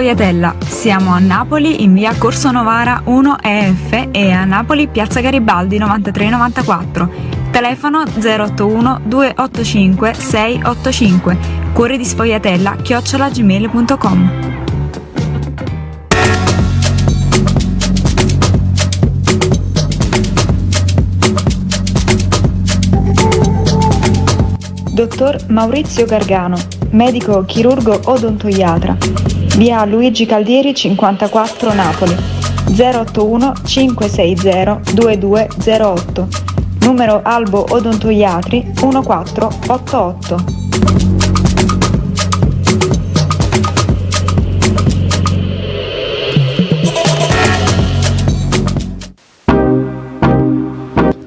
Sfogliatella. Siamo a Napoli in via Corso Novara 1 EF e a Napoli piazza Garibaldi 9394. Telefono 081 285 685. Cuore di Sfogliatella chiocciolagmail.com. Dottor Maurizio Gargano, medico chirurgo odontoiatra. Via Luigi Caldieri 54 Napoli. 081 560 2208. Numero Albo Odontoiatri 1488.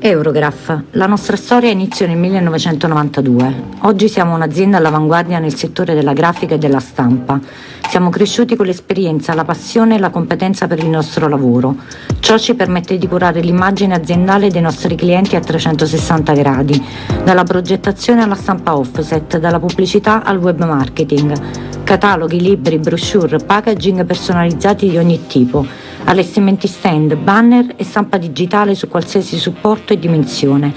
Eurograph. La nostra storia inizia nel 1992. Oggi siamo un'azienda all'avanguardia nel settore della grafica e della stampa. Siamo cresciuti con l'esperienza, la passione e la competenza per il nostro lavoro. Ciò ci permette di curare l'immagine aziendale dei nostri clienti a 360 gradi, dalla progettazione alla stampa offset, dalla pubblicità al web marketing. Cataloghi, libri, brochure, packaging personalizzati di ogni tipo allestimenti stand, banner e stampa digitale su qualsiasi supporto e dimensione.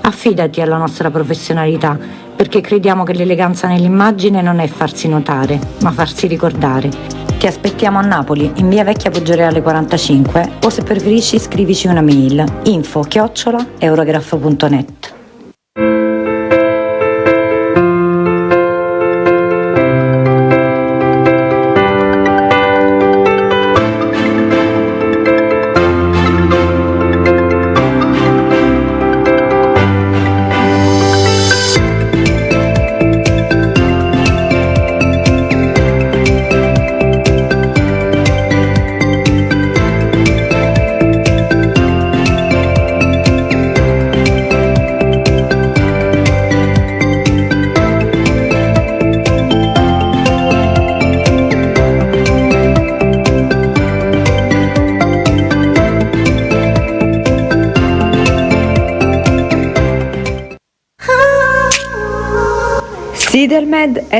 Affidati alla nostra professionalità, perché crediamo che l'eleganza nell'immagine non è farsi notare, ma farsi ricordare. Ti aspettiamo a Napoli, in via Vecchia Poggioreale 45, o se preferisci scrivici una mail info chiocciola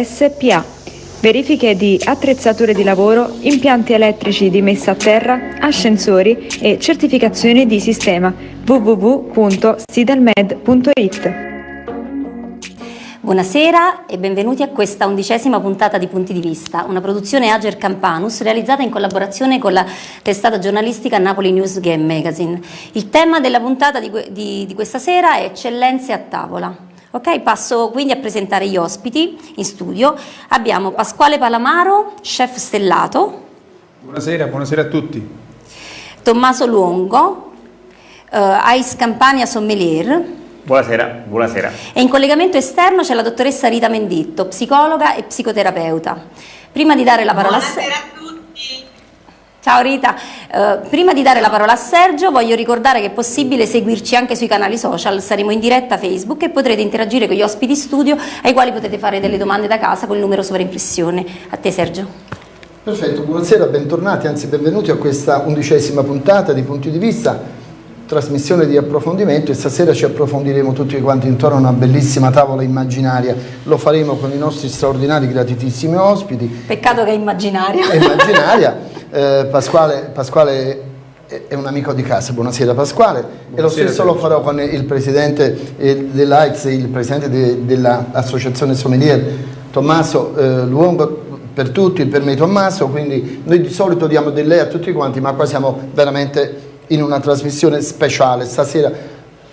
SPA. Verifiche di attrezzature di lavoro, impianti elettrici di messa a terra, ascensori e certificazioni di sistema www.sidelmed.it. Buonasera e benvenuti a questa undicesima puntata di Punti di Vista, una produzione Ager Campanus realizzata in collaborazione con la testata giornalistica Napoli News Game Magazine. Il tema della puntata di, di, di questa sera è Eccellenze a tavola. Ok, passo quindi a presentare gli ospiti in studio. Abbiamo Pasquale Palamaro, chef stellato. Buonasera, buonasera a tutti. Tommaso Luongo, eh, Ice Campania Sommelier. Buonasera, buonasera. E in collegamento esterno c'è la dottoressa Rita Menditto, psicologa e psicoterapeuta. Prima di dare la parola Buonasera a tutti. Ciao Rita, eh, prima di dare la parola a Sergio voglio ricordare che è possibile seguirci anche sui canali social, saremo in diretta Facebook e potrete interagire con gli ospiti studio ai quali potete fare delle domande da casa con il numero sovraimpressione. A te Sergio. Perfetto, buonasera, bentornati, anzi benvenuti a questa undicesima puntata di Punti di Vista, trasmissione di approfondimento e stasera ci approfondiremo tutti quanti intorno a una bellissima tavola immaginaria, lo faremo con i nostri straordinari, gratitissimi ospiti. Peccato che è immaginaria. È immaginaria. Eh, Pasquale, Pasquale è un amico di casa, buonasera Pasquale. Buonasera, e lo stesso lo farò con il presidente eh, dell'AIDS, il presidente de, dell'associazione Sommelier Tommaso eh, Luongo per tutti, per me Tommaso, quindi noi di solito diamo del lei a tutti quanti ma qua siamo veramente in una trasmissione speciale, stasera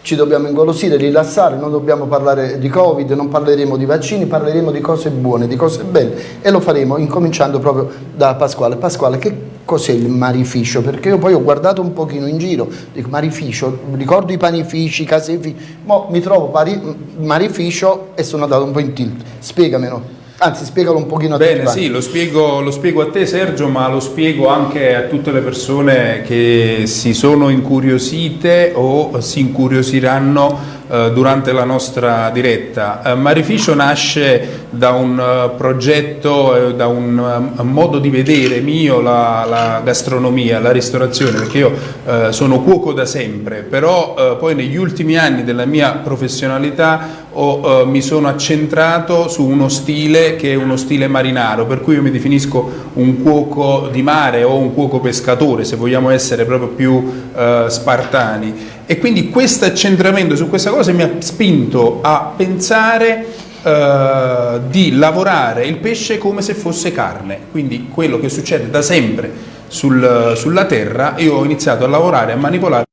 ci dobbiamo ingolosire, rilassare, non dobbiamo parlare di Covid, non parleremo di vaccini, parleremo di cose buone, di cose belle. E lo faremo incominciando proprio da Pasquale. Pasquale, che cos'è il marificio? Perché io poi ho guardato un pochino in giro, dico marificio, ricordo i panifici, i caseifici, ma mi trovo pari, marificio e sono andato un po' in tilt. Spiegamelo. Anzi, spiegalo un pochino a te. Bene, sì, lo spiego, lo spiego, a te Sergio, ma lo spiego anche a tutte le persone che si sono incuriosite o si incuriosiranno durante la nostra diretta. Eh, Marificio nasce da un uh, progetto, eh, da un modo di vedere mio la, la, gastronomia, la ristorazione, perché io sono cuoco da sempre, però poi negli ultimi anni della mia professionalità ho, mi sono accentrato su uno stile che è uno stile marinaro, per cui io mi definisco un cuoco di mare o un cuoco pescatore, se vogliamo essere proprio più spartani. E quindi questo accentramento su questa cosa mi ha spinto a pensare eh, di lavorare il pesce come se fosse carne, quindi quello che succede da sempre sul, sulla terra, io ho iniziato a lavorare, a manipolare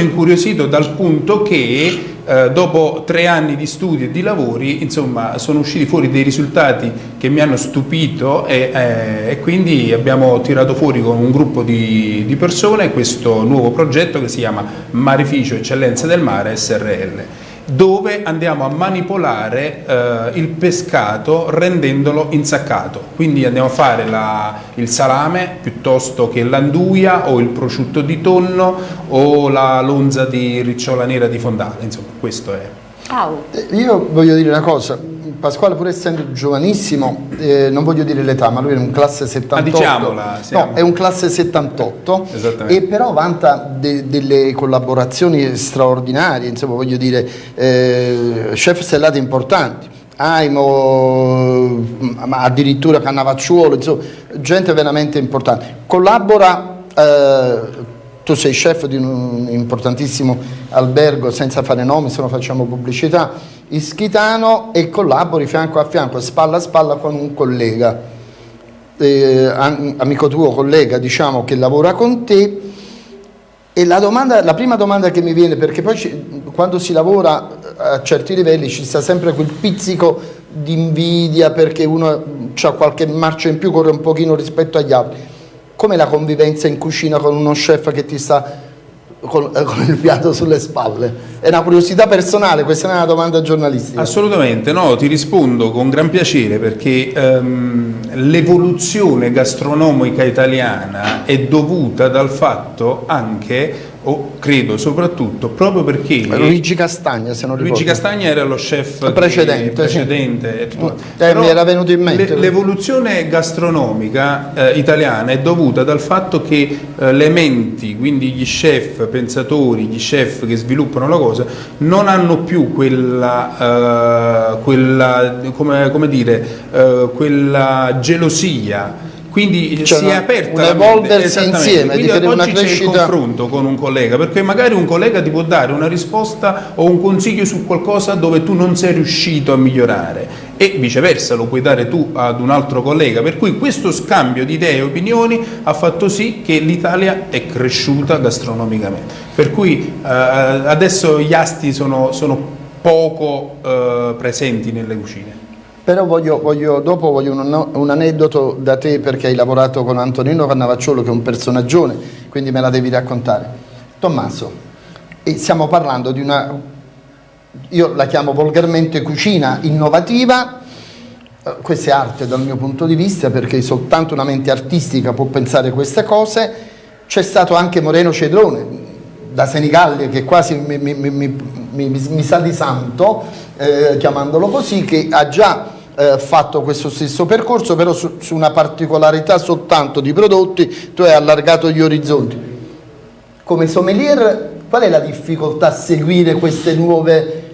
incuriosito dal punto che eh, dopo tre anni di studi e di lavori insomma sono usciti fuori dei risultati che mi hanno stupito e, eh, e quindi abbiamo tirato fuori con un gruppo di, di persone questo nuovo progetto che si chiama Marificio Eccellenza del Mare SRL dove andiamo a manipolare eh, il pescato rendendolo insaccato. Quindi andiamo a fare la, il salame piuttosto che l'anduia o il prosciutto di tonno o la lonza di ricciola nera di fondata, insomma questo è. Wow. Io voglio dire una cosa, Pasquale pur essendo giovanissimo, eh, non voglio dire l'età, ma lui è un classe 78. Ma diciamola, siamo. No, è un classe 78 e però vanta de delle collaborazioni straordinarie, insomma voglio dire, eh, chef stellati importanti. Aimo, addirittura Cannavacciuolo, insomma, gente veramente importante. Collabora eh, tu sei chef di un importantissimo albergo, senza fare nomi, se no facciamo pubblicità, Ischitano e collabori fianco a fianco, spalla a spalla con un collega, eh, amico tuo, collega, diciamo, che lavora con te. E la, domanda, la prima domanda che mi viene, perché poi ci, quando si lavora a certi livelli ci sta sempre quel pizzico di invidia perché uno ha qualche marcia in più, corre un pochino rispetto agli altri come la convivenza in cucina con uno chef che ti sta con, eh, con, il piatto sulle spalle? È una curiosità personale, questa è una domanda giornalistica. Assolutamente, no, ti rispondo con gran piacere perché um, l'evoluzione gastronomica italiana è dovuta dal fatto anche o credo soprattutto proprio perché Luigi Castagna se non ricordo. Luigi Castagna era lo chef precedente, precedente sì. eh, mi era venuto in mente l'evoluzione gastronomica eh, italiana è dovuta dal fatto che eh, le menti quindi gli chef pensatori gli chef che sviluppano la cosa non hanno più quella, eh, quella come, come dire eh, quella gelosia quindi cioè si è aperta un evolversi insieme quindi oggi c'è il confronto con un collega perché magari un collega ti può dare una risposta o un consiglio su qualcosa dove tu non sei riuscito a migliorare e viceversa lo puoi dare tu ad un altro collega. Per cui questo scambio di idee e opinioni ha fatto sì che l'Italia è cresciuta gastronomicamente. Per cui eh, adesso gli asti sono, sono poco eh, presenti nelle cucine però voglio, voglio, dopo voglio un, un, aneddoto da te perché hai lavorato con Antonino Cannavacciolo che è un personaggione, quindi me la devi raccontare. Tommaso, stiamo parlando di una, io la chiamo volgarmente cucina innovativa, eh, questa è arte dal mio punto di vista perché soltanto una mente artistica può pensare queste cose, c'è stato anche Moreno Cedrone da Senigallia che quasi mi, mi, mi, mi sa di santo, eh, chiamandolo così, che ha già eh, fatto questo stesso percorso, però su, su, una particolarità soltanto di prodotti, tu hai allargato gli orizzonti. Come sommelier, qual è la difficoltà a seguire queste nuove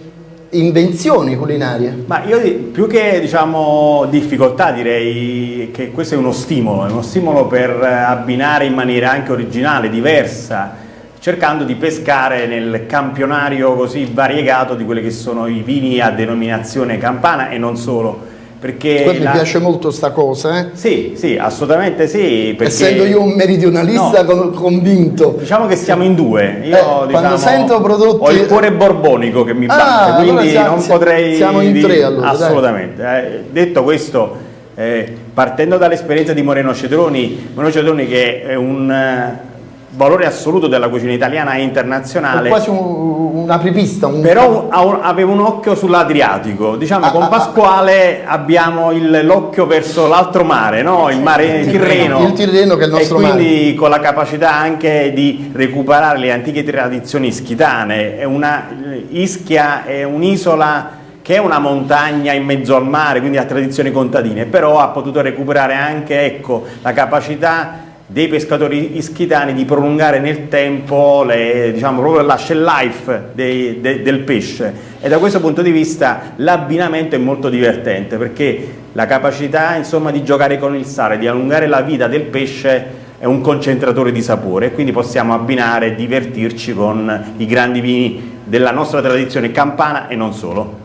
invenzioni culinarie? Ma io più che diciamo, difficoltà direi che questo è uno stimolo, è uno stimolo per abbinare in maniera anche originale, diversa, cercando di pescare nel campionario così variegato di quelli che sono i vini a denominazione campana e non solo. Perché la... mi piace molto sta cosa, eh? Sì, sì, assolutamente sì. Perché... Essendo io un meridionalista no. convinto. Diciamo che siamo in due. Io, eh, diciamo, quando sento prodotti... Ho il cuore borbonico che mi batte, ah, quindi allora siamo, non potrei... Siamo in tre allora. Assolutamente. Eh, detto questo, eh, partendo dall'esperienza di Moreno Cedroni, Moreno Cedroni che è un valore assoluto della cucina italiana e internazionale. È quasi un, un apripista. Un... Però aveva un occhio sull'Adriatico. Diciamo, ah, con ah, ah. Pasquale ah, abbiamo l'occhio verso l'altro mare, no? il mare Tirreno. Il Tirreno che è il nostro mare. E quindi mare. con la capacità anche di recuperare le antiche tradizioni ischitane. È una, Ischia è un'isola che è una montagna in mezzo al mare, quindi ha tradizioni contadine, però ha potuto recuperare anche ecco, la capacità dei pescatori ischitani di prolungare nel tempo le, diciamo, proprio la shell life dei, de, del pesce e da questo punto di vista l'abbinamento è molto divertente perché la capacità insomma, di giocare con il sale, di allungare la vita del pesce è un concentratore di sapore e quindi possiamo abbinare e divertirci con i grandi vini della nostra tradizione campana e non solo.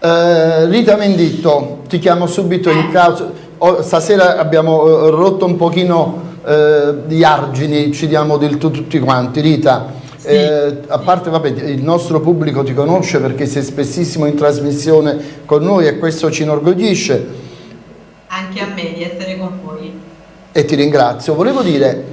Uh, Rita Menditto, ti chiamo subito in causa. Oh, stasera abbiamo uh, rotto un pochino eh, gli argini ci diamo del tu tutti quanti. Rita, sì. eh, a parte vabbè, il nostro pubblico ti conosce perché sei spessissimo in trasmissione con noi e questo ci inorgoglisce. Anche a me di essere con voi. E ti ringrazio. Volevo dire,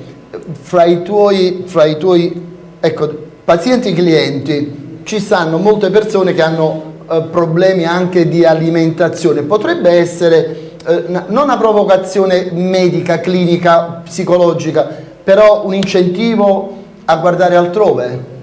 fra i tuoi, fra i tuoi ecco, pazienti clienti ci stanno molte persone che hanno eh, problemi anche di alimentazione. Potrebbe essere non una provocazione medica, clinica, psicologica, però un incentivo a guardare altrove?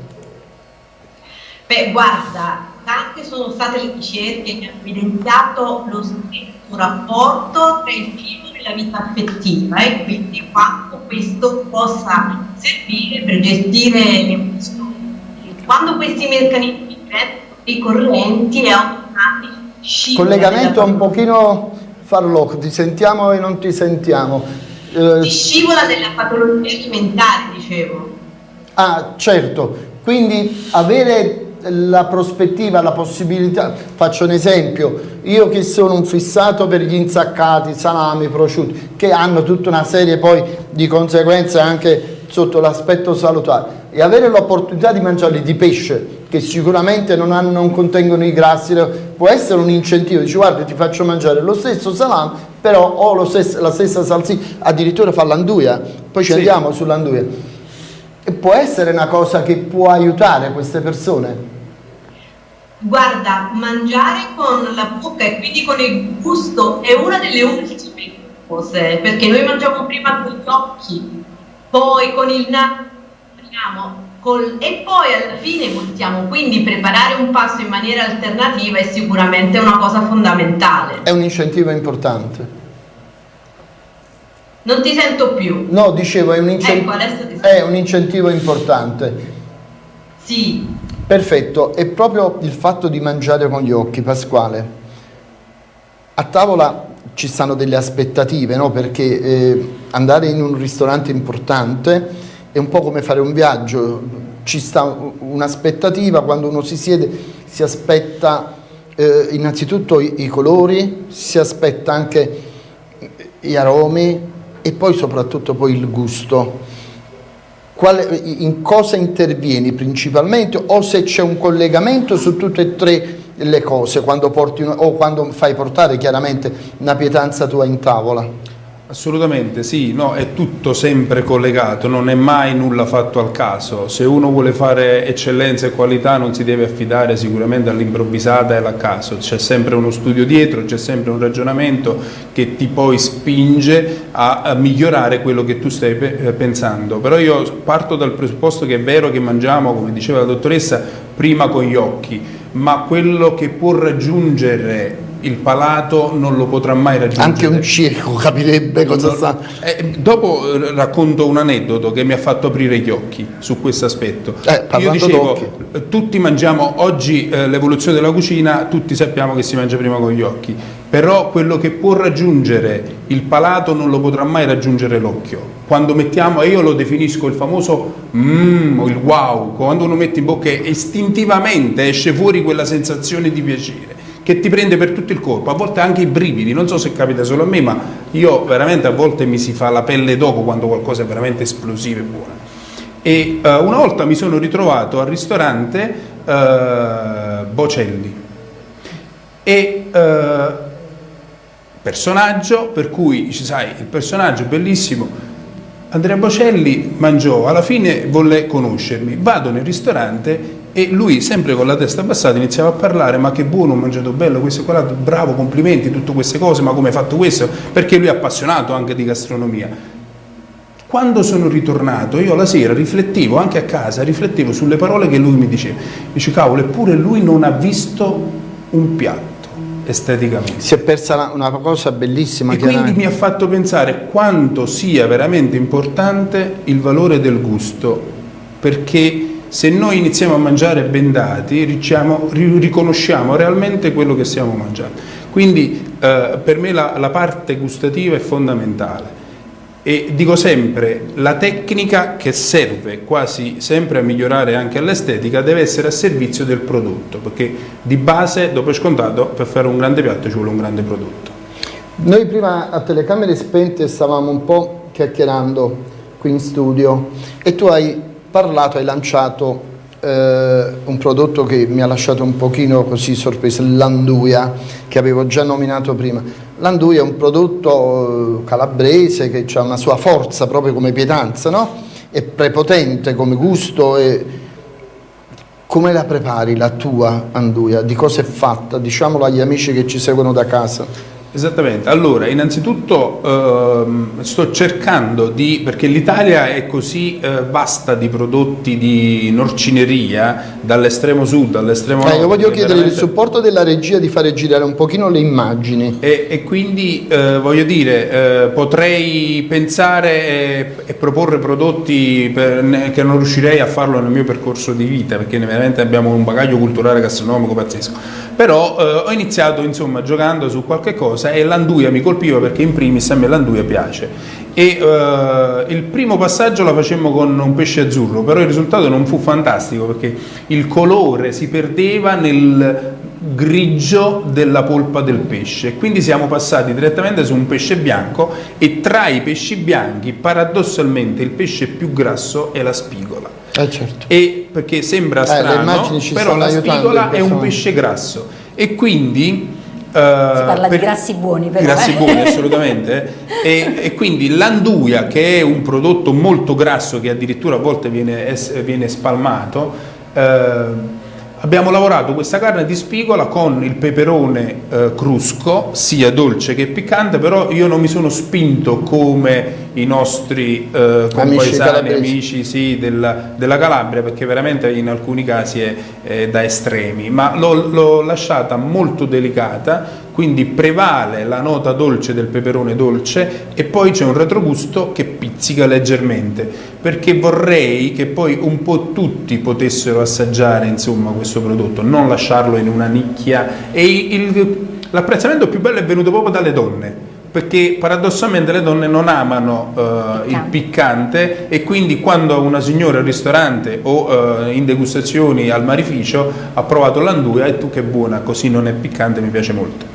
Beh, guarda, tante sono state le ricerche che hanno evidenziato lo stesso rapporto tra il cibo e la vita affettiva e quindi quanto questo possa servire per gestire le emozioni. Quando questi meccanismi diventano ricorrenti e automatici collegamento un pochino farlocco, ti sentiamo e non ti sentiamo. Eh, scivola della patologia alimentare, dicevo. Ah, certo, quindi avere la prospettiva, la possibilità, faccio un esempio, io che sono un fissato per gli insaccati, salami, prosciutti, che hanno tutta una serie poi di conseguenze anche sotto l'aspetto salutare e avere l'opportunità di mangiarli di pesce che sicuramente non, hanno, non, contengono i grassi può essere un incentivo dici guarda ti faccio mangiare lo stesso salame però ho stesso, la stessa salsiccia addirittura fa l'anduia poi ci sì. andiamo sull'anduia e può essere una cosa che può aiutare queste persone guarda mangiare con la bocca e quindi con il gusto è una delle ultime cose perché noi mangiamo prima con gli occhi poi con il naso Col, e poi alla fine possiamo quindi preparare un pasto in maniera alternativa è sicuramente una cosa fondamentale. È un incentivo importante. Non ti sento più. No, dicevo, è un, incent ecco, è un incentivo importante. Sì. Perfetto, è proprio il fatto di mangiare con gli occhi, Pasquale. A tavola ci stanno delle aspettative, no? perché eh, andare in un ristorante importante è un po' come fare un viaggio, ci sta un'aspettativa, quando uno si siede si aspetta eh, innanzitutto i, i, colori, si aspetta anche gli aromi e poi soprattutto poi il gusto. Quale, in cosa intervieni principalmente o se c'è un collegamento su tutte e tre le cose quando porti o quando fai portare chiaramente una pietanza tua in tavola? Assolutamente sì, no, è tutto sempre collegato, non è mai nulla fatto al caso. Se uno vuole fare eccellenza e qualità non si deve affidare sicuramente all'improvvisata e al caso, c'è sempre uno studio dietro, c'è sempre un ragionamento che ti poi spinge a, migliorare quello che tu stai eh, pensando. Però io parto dal presupposto che è vero che mangiamo, come diceva la dottoressa, prima con gli occhi, ma quello che può raggiungere il palato non lo potrà mai raggiungere. Anche un cieco capirebbe cosa no, sta... Eh, dopo eh, racconto un aneddoto che mi ha fatto aprire gli occhi su questo aspetto. Eh, Io dicevo, tutti mangiamo, oggi eh, l'evoluzione della cucina, tutti sappiamo che si mangia prima con gli occhi, però quello che può raggiungere il palato non lo potrà mai raggiungere l'occhio. Quando mettiamo, e io lo definisco il famoso mmm, il wow, quando uno mette in bocca istintivamente esce fuori quella sensazione di piacere che ti prende per tutto il corpo, a volte anche i brividi, non so se capita solo a me, ma io veramente a volte mi si fa la pelle dopo quando qualcosa è veramente esplosivo e buono. E uh, una volta mi sono ritrovato al ristorante uh, Bocelli. E uh, personaggio per cui, sai, il personaggio bellissimo, Andrea Bocelli mangiò, alla fine volle conoscermi, vado nel ristorante e lui sempre con la testa abbassata iniziava a parlare ma che buono, ho mangiato bello, questo e quell'altro, bravo, complimenti, tutte queste cose, ma come hai fatto questo? Perché lui è appassionato anche di gastronomia. Quando sono ritornato io la sera riflettevo anche a casa, riflettevo sulle parole che lui mi diceva, dice cavolo eppure lui non ha visto un piatto esteticamente. Si è persa una cosa bellissima. E quindi mi ha fatto pensare quanto sia veramente importante il valore del gusto, perché se noi iniziamo a mangiare bendati diciamo, riconosciamo realmente quello che stiamo mangiando. Quindi eh, per me la, la parte gustativa è fondamentale. E dico sempre, la tecnica che serve quasi sempre a migliorare anche l'estetica deve essere a servizio del prodotto, perché di base, dopo è scontato, per fare un grande piatto ci vuole un grande prodotto. Noi prima a telecamere spente stavamo un po' chiacchierando qui in studio e tu hai parlato, hai lanciato eh, un prodotto che mi ha lasciato un pochino così sorpreso, l'anduia, che avevo già nominato prima. L'anduia è un prodotto eh, calabrese che ha una sua forza proprio come pietanza, no? È prepotente come gusto e come la prepari la tua anduia? Di cosa è fatta? Diciamolo agli amici che ci seguono da casa. Esattamente, allora innanzitutto ehm, sto cercando di, perché l'Italia è così eh, vasta di prodotti di norcineria, dall'estremo sud all'estremo nord. Eh, io voglio chiedere veramente... il supporto della regia di fare girare un pochino le immagini. E, e quindi eh, voglio dire, eh, potrei pensare e, e proporre prodotti per, che non riuscirei a farlo nel mio percorso di vita, perché veramente abbiamo un bagaglio culturale gastronomico pazzesco però eh, ho iniziato insomma giocando su qualche cosa e l'anduia mi colpiva perché in primis a me l'anduia piace. E eh, il primo passaggio la facemmo con un pesce azzurro però il risultato non fu fantastico perché il colore si perdeva nel grigio della polpa del pesce. Quindi siamo passati direttamente su un pesce bianco e tra i pesci bianchi paradossalmente il pesce più grasso è la spigola eh certo. e perché sembra eh, strano, però la spigola è un pesce grasso e quindi Uh, si parla per, di grassi buoni però. Grassi eh. buoni assolutamente e, e, quindi l'anduia che è un prodotto molto grasso che addirittura a volte viene, viene spalmato uh, Abbiamo lavorato questa carne di spigola con il peperone eh, crusco, sia dolce che piccante, però io non mi sono spinto come i nostri eh, compaesani, amici sì, della, della, Calabria, perché veramente in alcuni casi è, è da estremi, ma l'ho lasciata molto delicata, quindi prevale la nota dolce del peperone dolce e poi c'è un retrogusto che pizzica leggermente, perché vorrei che poi un po' tutti potessero assaggiare insomma, questo prodotto, non lasciarlo in una nicchia e l'apprezzamento più bello è venuto proprio dalle donne perché paradossalmente le donne non amano uh, il piccante e quindi quando una signora al ristorante o uh, in degustazioni al marificio ha provato l'anduia e tu che buona, così non è piccante, mi piace molto.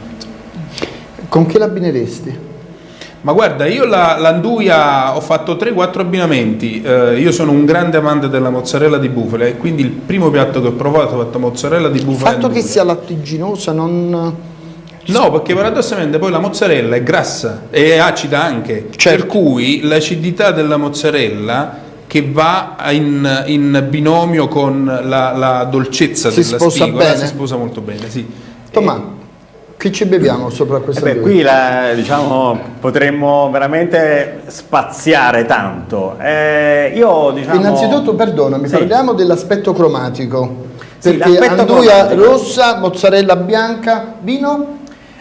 Con che l'abbineresti? Ma guarda, io l'anduia ho fatto 3-4 abbinamenti, eh, io sono un grande amante della mozzarella di bufala e quindi il primo piatto che ho provato ho fatto mozzarella di bufala. Il fatto che sia lattiginosa non No, perché paradossalmente poi la mozzarella è grassa e è acida anche, certo. per cui l'acidità della mozzarella che va in, in binomio con la, la dolcezza si della spigola bene. si sposa molto bene. Sì. Tomà, che ci beviamo sopra questa eh beh, Qui la, diciamo, potremmo veramente spaziare tanto. Eh, io, diciamo... Innanzitutto, perdonami, sì. parliamo dell'aspetto cromatico. Perché sì, anduia rossa, mozzarella bianca, vino?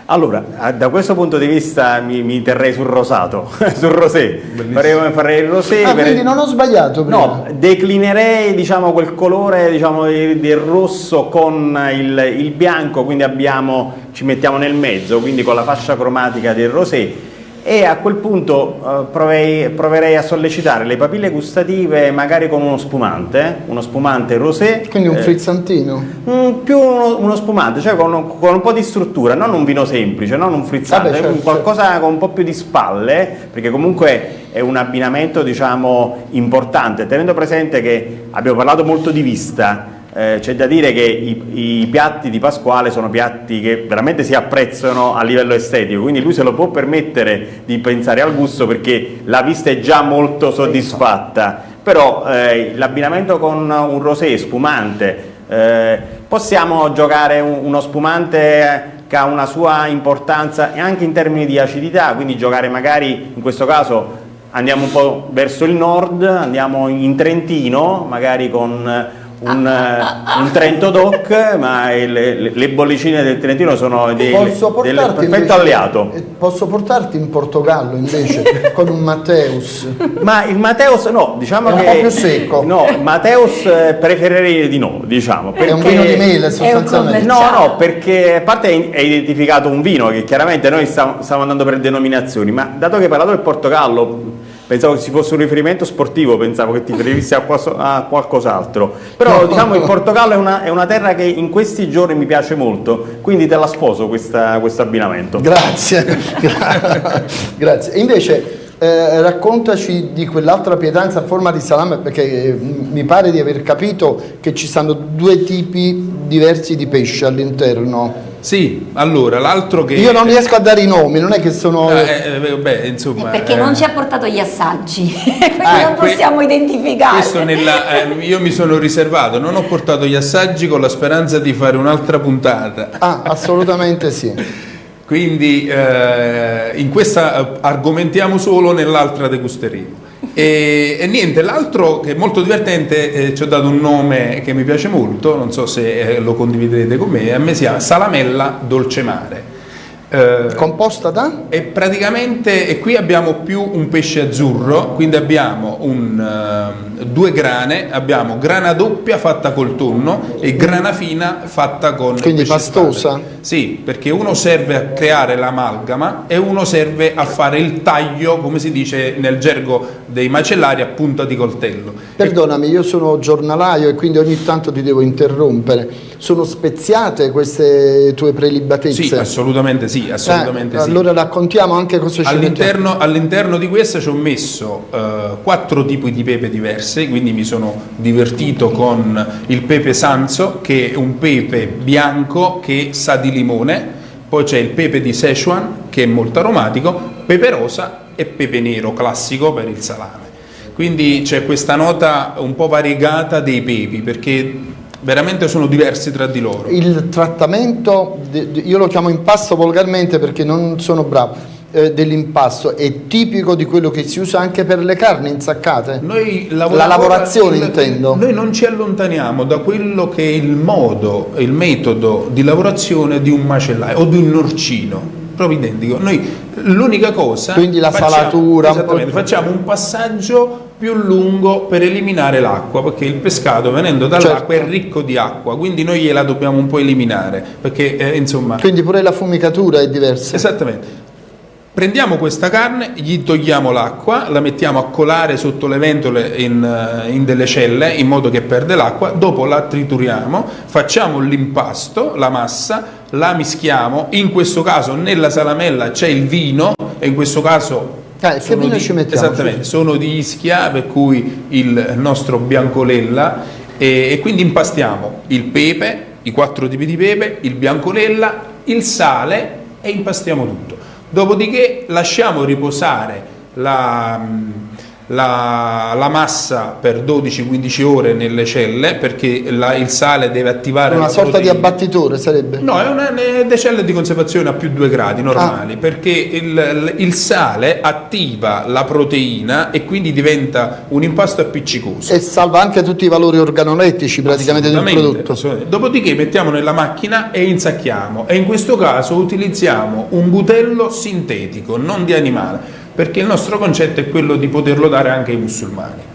Allora, da questo punto di vista mi, mi terrei sul rosato, sul rosé. Farei, farei il rosé. Ah, quindi non ho sbagliato prima. No, declinerei diciamo, quel colore diciamo, del rosso con il, il bianco, quindi abbiamo, ci mettiamo nel mezzo, quindi con la fascia cromatica del rosé e a quel punto eh, provei, proverei a sollecitare le papille gustative magari con uno spumante, uno spumante rosé. Quindi un eh, frizzantino? Mm, più uno, uno, spumante, cioè con, con, un po' di struttura, non un vino semplice, non un frizzante, Vabbè, certo, qualcosa certo. con un po' più di spalle, perché comunque è un abbinamento diciamo importante, tenendo presente che abbiamo parlato molto di vista, eh, c'è da dire che i, i, piatti di Pasquale sono piatti che veramente si apprezzano a livello estetico, quindi lui se lo può permettere di pensare al gusto perché la vista è già molto soddisfatta, però eh, l'abbinamento con un rosé spumante, eh, possiamo giocare un, uno spumante che ha una sua importanza anche in termini di acidità, quindi giocare magari in questo caso andiamo un po' verso il nord, andiamo in Trentino, magari con un, eh, un Trento Doc, ma le, le, bollicine del Trentino sono dei, del perfetto invece, alleato. Posso portarti in Portogallo invece con un Matteus? Ma il Matteus no, diciamo è che... un po' più secco. No, Matteus eh, preferirei di no, diciamo. Perché, è un vino di mele sostanzialmente. No, no, perché a parte hai identificato un vino che chiaramente noi stiamo, stiamo andando per denominazioni, ma dato che hai parlato del Portogallo pensavo che ci fosse un riferimento sportivo, pensavo che ti riferissi a, qualcos'altro. Però no, diciamo il Portogallo è una, è una, terra che in questi giorni mi piace molto, quindi te la sposo questo abbinamento. Grazie, grazie. Invece eh, raccontaci di quell'altra pietanza a forma di salame perché eh, mi pare di aver capito che ci sono due tipi diversi di pesce all'interno. Sì, allora l'altro che... Io non riesco a dare i nomi, non è che sono... Eh, eh, beh, insomma, perché eh... non ci ha portato gli assaggi, quindi ah, non possiamo que... identificare. Nella, eh, io mi sono riservato, non ho portato gli assaggi con la speranza di fare un'altra puntata. Ah, assolutamente sì. quindi eh, in questa eh, argomentiamo solo, nell'altra degusteremo. E, e, niente, l'altro che è molto divertente, eh, ci ho dato un nome che mi piace molto, non so se eh, lo condividerete con me, a me si chiama Salamella Dolce Mare. Eh, Composta da? E praticamente e qui abbiamo più un pesce azzurro, quindi abbiamo un, uh, due grane, abbiamo grana doppia fatta col tonno e grana fina fatta con Quindi pastosa? Sì, perché uno serve a creare l'amalgama e uno serve a fare il taglio, come si dice nel gergo dei macellari, a punta di coltello. Perdonami, io sono giornalaio e quindi ogni tanto ti devo interrompere. Sono speziate queste tue prelibatezze? Sì, assolutamente sì, assolutamente eh, sì. Allora raccontiamo anche cosa c'è all'interno, all'interno di questa ci ho messo uh, quattro tipi di pepe diverse, quindi mi sono divertito con il pepe sanzo, che è un pepe bianco che sa di limone, poi c'è il pepe di Szechuan, che è molto aromatico, pepe rosa e pepe nero classico per il salame. Quindi c'è questa nota un po' variegata dei pepi, perché veramente sono diversi tra di loro. Il trattamento, io lo chiamo impasto volgarmente perché non sono bravo, eh, dell'impasto è tipico di quello che si usa anche per le carni insaccate? la lavorazione il, intendo. Noi non ci allontaniamo da quello che è il modo, il metodo di lavorazione di un macellaio o di un norcino proprio identico. Noi l'unica cosa... Quindi la facciamo, salatura... Esattamente, facciamo un passaggio più lungo per eliminare l'acqua, perché il pescato venendo dall'acqua certo. è ricco di acqua, quindi noi gliela dobbiamo un po' eliminare, perché eh, insomma... Quindi pure la fumicatura è diversa. Esattamente. Prendiamo questa carne, gli togliamo l'acqua, la mettiamo a colare sotto le ventole in, eh, in delle celle in modo che perde l'acqua, dopo la trituriamo, facciamo l'impasto, la massa, la mischiamo, in questo caso nella salamella c'è il vino e in questo caso eh, che vino di, mettiamo? Esattamente, sono di Ischia, per cui il nostro biancolella e, e, quindi impastiamo il pepe, i quattro tipi di pepe, il biancolella, il sale e impastiamo tutto. Dopodiché lasciamo riposare la, la, la, massa per 12-15 ore nelle celle perché la, il sale deve attivare una sorta proteina. di abbattitore sarebbe? no, è una, delle celle di conservazione a più 2 gradi normali ah. perché il, il, sale attiva la proteina e quindi diventa un impasto appiccicoso e salva anche tutti i valori organolettici praticamente del prodotto dopodiché mettiamo nella macchina e insacchiamo e in questo caso utilizziamo un butello sintetico non di animale perché il nostro concetto è quello di poterlo dare anche ai musulmani.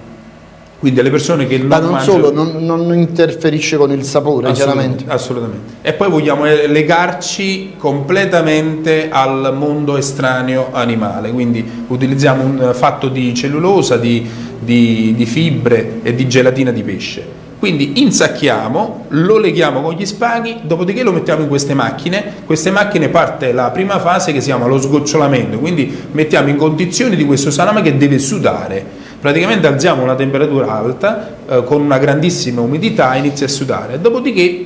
Quindi alle persone che non Ma non mangiano... solo, non, non, interferisce con il sapore, assolutamente, chiaramente. Assolutamente. E poi vogliamo legarci completamente al mondo estraneo animale, quindi utilizziamo un fatto di cellulosa, di, di, di fibre e di gelatina di pesce. Quindi insacchiamo, lo leghiamo con gli spaghi, dopodiché lo mettiamo in queste macchine. Queste macchine parte la prima fase che si chiama lo sgocciolamento, quindi mettiamo in condizione di questo salame che deve sudare praticamente alziamo una temperatura alta eh, con una grandissima umidità inizia a sudare, dopodiché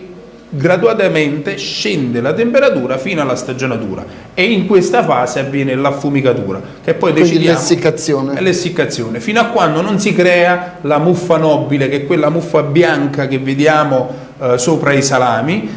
gradualmente scende la temperatura fino alla stagionatura e in questa fase avviene l'affumicatura che poi Quindi decidiamo l'essiccazione. l'essiccazione fino a quando non si crea la muffa nobile che è quella muffa bianca che vediamo eh, sopra i salami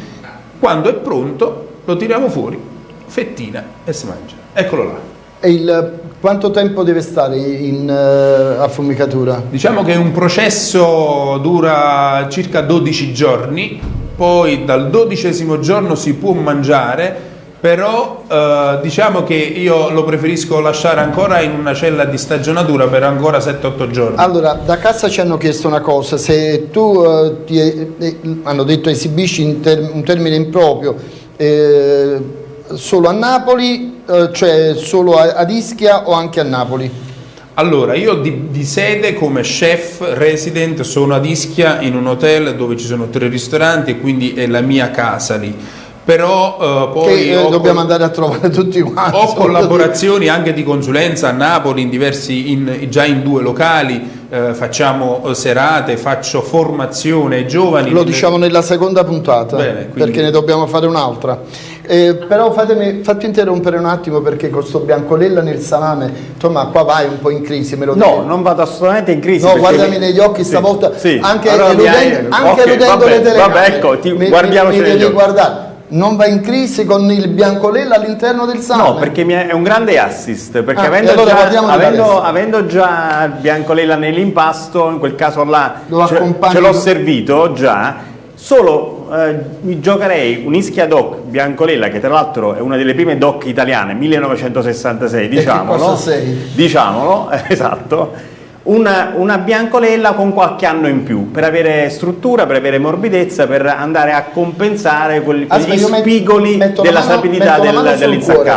quando è pronto lo tiriamo fuori fettina e si mangia eccolo là E il, quanto tempo deve stare in eh, affumicatura? Diciamo che un processo dura circa 12 giorni, poi dal dodicesimo giorno si può mangiare, però eh, diciamo che io lo preferisco lasciare ancora in una cella di stagionatura per ancora 7-8 giorni. Allora, da casa ci hanno chiesto una cosa, se tu, eh, ti, eh, hanno detto esibisci ter- un termine improprio, eh, solo a Napoli, eh, cioè solo a- ad Ischia o anche a Napoli? Allora, io di, di sede come chef resident sono ad Ischia in un hotel dove ci sono tre ristoranti e quindi è la mia casa lì. Però eh, poi che eh, dobbiamo andare a trovare tutti quanti. Ho collaborazioni anche di consulenza a Napoli, in diversi, in- già in due locali, eh, facciamo eh, serate, faccio formazione ai giovani. Lo diciamo nella seconda puntata, Bene, quindi- perché ne dobbiamo fare un'altra. Eh, però fatemi, fatti interrompere un attimo perché con sto biancolella nel salame, insomma qua vai un po' in crisi, me lo No, devi- non vado assolutamente in crisi. No, guardami mi- negli occhi Sì, stavolta, sì. anche, Allora eludendo, anche ok, eludendo vabbè, le telecamere. Vabbè, ecco, ti, Mi- guardiamoci mi, mi devi occhi. guardare. Non va in crisi con il biancolella all'interno del salame? No, perché è un grande assist, perché Ah, avendo, allora già, avendo, avendo già il biancolella nell'impasto, in quel caso là Lo ce, ce l'ho servito già, solo eh, mi giocherei un Ischia Doc biancolella, che tra l'altro è una delle prime doc italiane, 1966, che diciamolo. Diciamolo, esatto. Una, una biancolella con qualche anno in più per avere struttura, per avere morbidezza, per andare a compensare quel- quegli Aspetta, met- spigoli la della mano- mano del, cuore.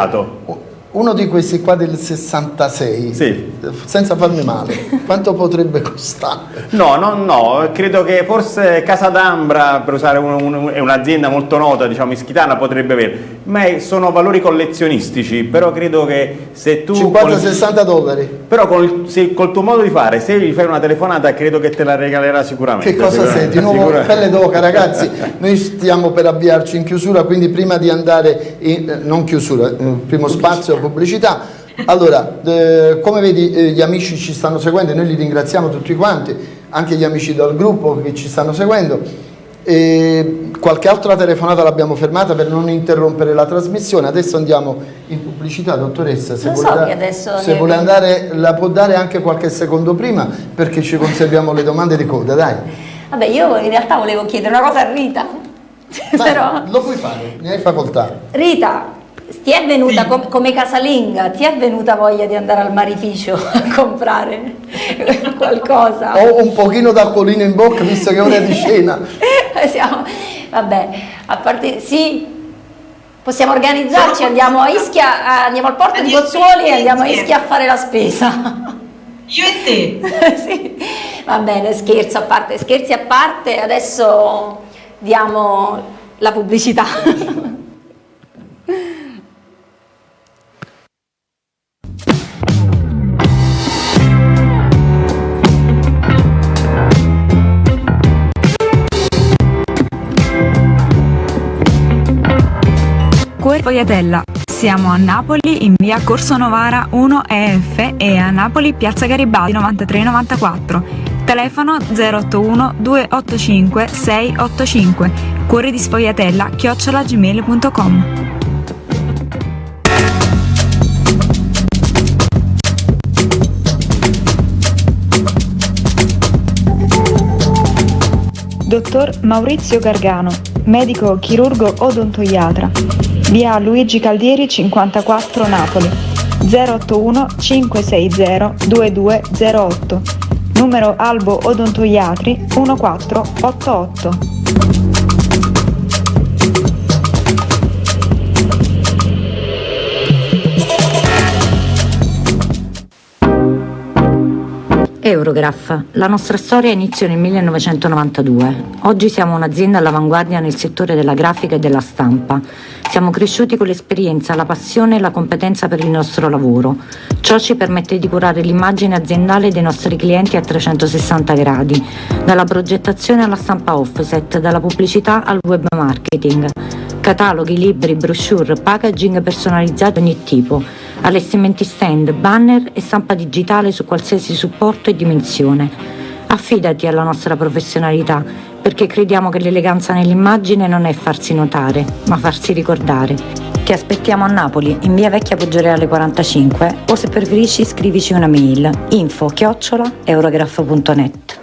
Uno di questi qua del 66, Sì. senza farmi male, quanto potrebbe costare? No, no, no, credo che forse Casa d'Ambra, per usare un- un- un'azienda molto nota, diciamo ischitana, potrebbe avere, ma sono valori collezionistici, però credo che se tu... col- 50-60 dollari. però col, se- col tuo modo di fare, se gli fai una telefonata, credo che te la regalerà sicuramente. Che cosa sicuramente, sei? Di nuovo pelle d'oca ragazzi, noi stiamo per avviarci in chiusura, quindi prima di andare in, eh, non chiusura, eh, primo spazio pubblicità. Allora, eh, come vedi eh, gli amici ci stanno seguendo, noi li ringraziamo tutti quanti, anche gli amici del gruppo che ci stanno seguendo. E qualche altra telefonata l'abbiamo fermata per non interrompere la trasmissione. Adesso andiamo in pubblicità, dottoressa. Se vuole, so da- se vuole andare, la può dare anche qualche secondo prima perché ci conserviamo le domande di coda, dai. Vabbè, io in realtà volevo chiedere una cosa a Rita. Dai, Però, Lo puoi fare, ne hai facoltà. Rita, ti è venuta com- come casalinga, ti è venuta voglia di andare al marificio a comprare qualcosa? Ho un pochino d'acquolino in bocca visto che è ora di cena. Siamo- vabbè, a parte sì, possiamo organizzarci, andiamo a Ischia, andiamo al porto di Pozzuoli e andiamo a. Ischia a fare la spesa. Io e te. sì, va bene, scherzo a parte, scherzi a parte, adesso diamo la pubblicità. Cuore Fogliatella. Siamo a Napoli in via Corso Novara 1 EF e a Napoli piazza Garibaldi 9394. Telefono 081 285 685. Cuore di sfogliatella chiocciolagmail.com. Dottor Maurizio Gargano, medico chirurgo odontoiatra. Via Luigi Caldieri 54 Napoli. 081 560 2208. Numero Albo Odontoiatri 1488. Eurograph. La nostra storia inizia nel 1992. Oggi siamo un'azienda all'avanguardia nel settore della grafica e della stampa. Siamo cresciuti con l'esperienza, la passione e la competenza per il nostro lavoro. Ciò ci permette di curare l'immagine aziendale dei nostri clienti a 360 gradi, dalla progettazione alla stampa offset, dalla pubblicità al web marketing. Cataloghi, libri, brochure, packaging personalizzati di ogni tipo allestimenti stand, banner e stampa digitale su qualsiasi supporto e dimensione. Affidati alla nostra professionalità, perché crediamo che l'eleganza nell'immagine non è farsi notare, ma farsi ricordare. Ti aspettiamo a Napoli, in via Vecchia Poggioreale 45, o se preferisci scrivici una mail info chiocciola eurograph.net.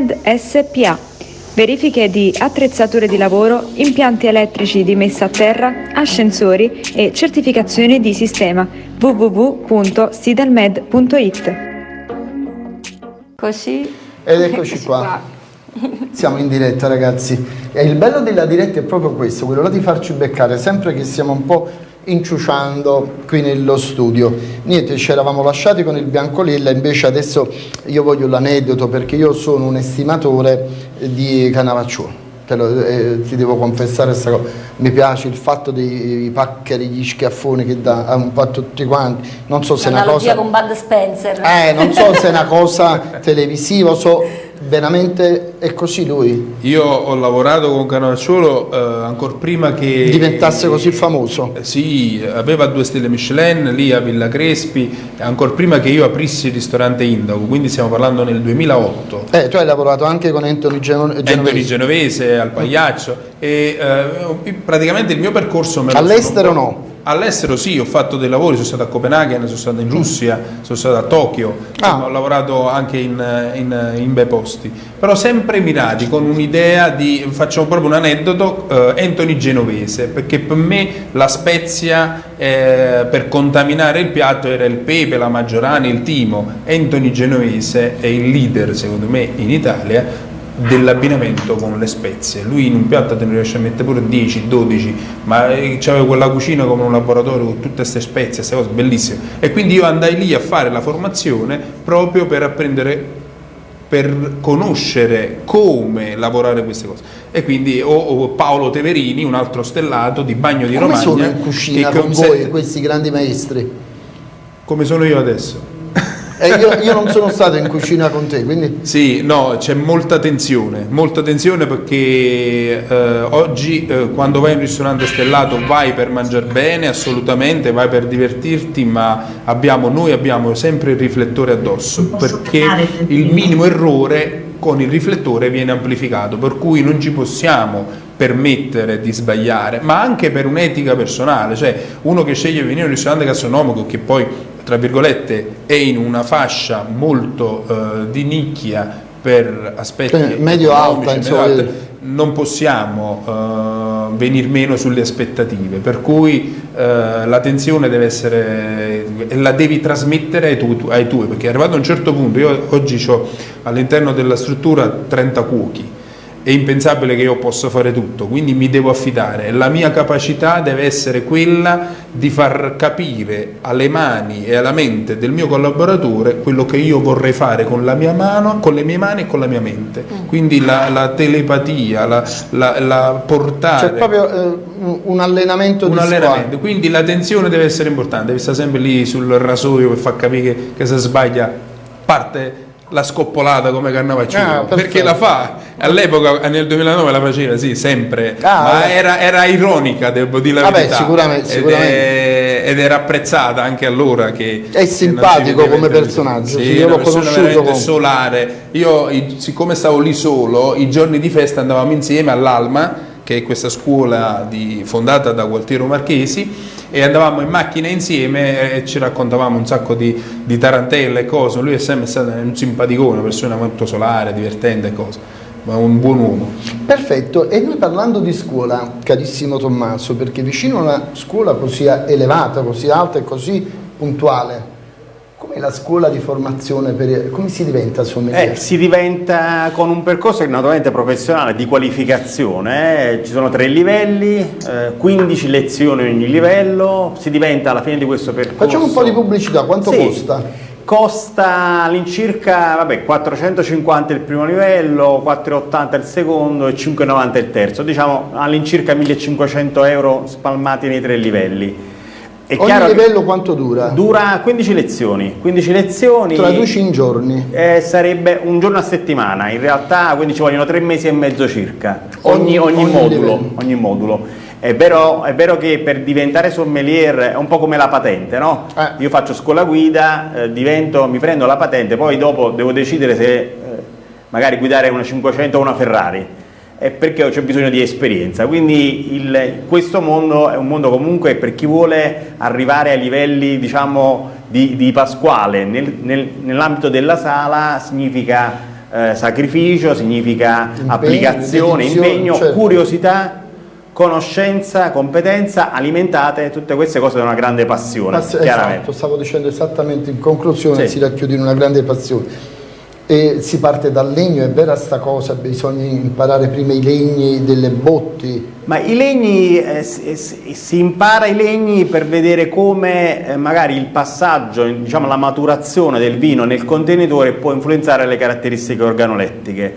Sidelmed SPA. Verifiche di attrezzature di lavoro, impianti elettrici di messa a terra, ascensori e certificazioni di sistema www.sidelmed.it. Così. Ed eccoci qua. Siamo in diretta ragazzi e il bello della diretta è proprio questo, quello là di farci beccare sempre che siamo un po' inciuciando qui nello studio. Niente, ci eravamo lasciati con il Biancolilla, invece adesso io voglio l'aneddoto perché io sono un estimatore di Canavacciuolo. Te lo, eh, ti devo confessare questa cosa, mi piace il fatto dei paccheri, gli schiaffoni che dà un po' a tutti quanti, non so se è una cosa... con Bud Spencer. Eh, non so se è una cosa televisiva, so veramente è così lui. Io ho lavorato con Canavacciuolo eh, ancora prima che diventasse così famoso. Eh, sì, aveva due stelle Michelin lì a Villa Crespi, ancora prima che io aprissi il ristorante Indaco, quindi stiamo parlando nel 2008. Eh, tu hai lavorato anche con Anthony Genovese. Anthony Genovese al Pagliaccio e eh, praticamente il mio percorso me All'estero no? All'estero sì, ho fatto dei lavori, sono stato a Copenaghen, sono stato in Russia, sono stato a Tokyo, ah. ho lavorato anche in, in, in, bei posti, però sempre mirati con un'idea di, facciamo proprio un aneddoto, eh, Anthony Genovese, perché per me la spezia eh, per contaminare il piatto era il pepe, la maggiorana, il timo, Anthony Genovese è il leader secondo me in Italia dell'abbinamento con le spezie. Lui in un piatto te ne riesce a mettere pure 10, 12, ma c'aveva quella cucina come un laboratorio con tutte queste spezie, queste cose bellissime. E quindi io andai lì a fare la formazione proprio per apprendere per conoscere come lavorare queste cose. E quindi ho, ho Paolo Teverini, un altro stellato di Bagno di come Romagna. Come sono in cucina con voi, questi grandi maestri? Come sono io adesso? E io, io, non sono stato in cucina con te, quindi... Sì, no, c'è molta tensione, molta tensione perché eh, oggi eh, quando vai in un ristorante stellato vai per mangiare bene, assolutamente, vai per divertirti, ma abbiamo, noi abbiamo sempre il riflettore addosso, perché il minimo errore con il riflettore viene amplificato, per cui non ci possiamo permettere di sbagliare, ma anche per un'etica personale, cioè uno che sceglie di venire in un ristorante gastronomico che poi tra virgolette, è in una fascia molto eh, di nicchia per aspetti cioè, medio alta, insomma, non possiamo uh, venir meno sulle aspettative, per cui uh, l'attenzione deve essere, la devi trasmettere ai, tu, ai tuoi, perché arrivato a un certo punto, io oggi ho all'interno della struttura 30 cuochi, è impensabile che io possa fare tutto, quindi mi devo affidare. La mia capacità deve essere quella di far capire alle mani e alla mente del mio collaboratore quello che io vorrei fare con, la mia mano, con le mie mani e con la mia mente. Mm. Quindi la, la telepatia, la, la, la, portare... C'è proprio eh, un allenamento un di allenamento. Quindi l'attenzione deve essere importante, devi stare sempre lì sul rasoio per far capire che, che se sbaglia parte la scoppolata come Cannavacciulo ah, perché la fa all'epoca nel 2009 la faceva sì sempre. Ah, ma era, era, ironica devo dire la Vabbè, verità. sicuramente, sicuramente. È, ed era apprezzata anche allora che è simpatico come personaggio sì, io l'ho conosciuto come... solare. Io siccome stavo lì solo i giorni di festa andavamo insieme all'Alma che è questa scuola di, fondata da Gualtiero Marchesi e andavamo in macchina insieme e ci raccontavamo un sacco di, di tarantelle e cose lui è sempre stato un simpaticone una persona molto solare, divertente e cose ma un buon uomo. Perfetto, e noi parlando di scuola, carissimo Tommaso, perché vicino a una scuola così elevata, così alta e così puntuale, Com'è la scuola di formazione? Per, come si diventa sommelier? Eh, si diventa con un percorso naturalmente professionale di qualificazione, eh. ci sono tre livelli, eh, 15 lezioni ogni livello, si diventa alla fine di questo percorso... Facciamo un po' di pubblicità, quanto sì. costa? Costa all'incirca vabbè, 450 il primo livello, 480 il secondo e 590 il terzo, diciamo all'incirca 1500 euro spalmati nei tre livelli. È Ogni livello quanto dura? Dura 15 lezioni. 15 lezioni Traduci in giorni? Eh, sarebbe un giorno a settimana, in realtà quindi ci vogliono tre mesi e mezzo circa, ogni, ogni, ogni modulo. Ogni modulo. È vero, è vero, che per diventare sommelier è un po' come la patente, no? Eh. Io faccio scuola guida, eh, divento, mi prendo la patente, poi dopo devo decidere se eh, magari guidare una 500 o una Ferrari è perché c'è bisogno di esperienza. Quindi il, questo mondo è un mondo comunque per chi vuole arrivare ai livelli diciamo, di, di Pasquale. Nel, nel, nell'ambito della sala significa eh, sacrificio, significa impegno, applicazione, impegno, certo. curiosità conoscenza, competenza alimentate, tutte queste cose da una grande passione. Pass esatto, stavo dicendo esattamente in conclusione, sì. si racchiude in una grande passione e si parte dal legno, è vera sta cosa, bisogna imparare prima i legni delle botti. Ma i legni, eh, si, si, impara i legni per vedere come eh, magari il passaggio, diciamo la maturazione del vino nel contenitore può influenzare le caratteristiche organolettiche.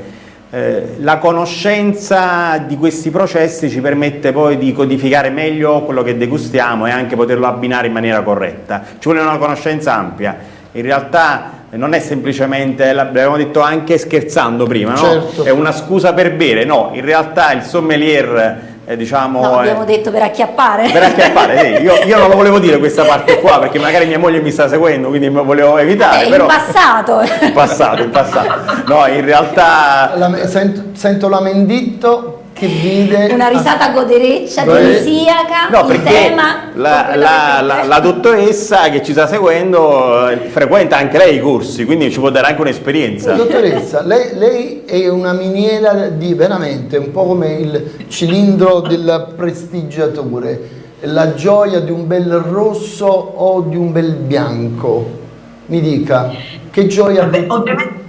Eh, la conoscenza di questi processi ci permette poi di codificare meglio quello che degustiamo e anche poterlo abbinare in maniera corretta. Ci vuole una conoscenza ampia. In realtà non è semplicemente, l'abbiamo detto anche scherzando prima, no? certo. è una scusa per bere, no, in realtà il sommelier eh, diciamo, no, abbiamo eh, detto per acchiappare. Per acchiappare, sì. io, io, non lo volevo dire questa parte qua perché magari mia moglie mi sta seguendo, quindi me volevo evitare. Eh, però... In passato. In passato, in passato. No, in realtà... La, sento, sento l'amenditto che vide una risata godereccia demisiaca no, il tema la, la, la, la, dottoressa che ci sta seguendo eh, frequenta anche lei i corsi quindi ci può dare anche un'esperienza. Dottoressa lei, lei, è una miniera di veramente un po' come il cilindro del prestigiatore la gioia di un bel rosso o di un bel bianco? Mi dica che gioia Vabbè, ovviamente,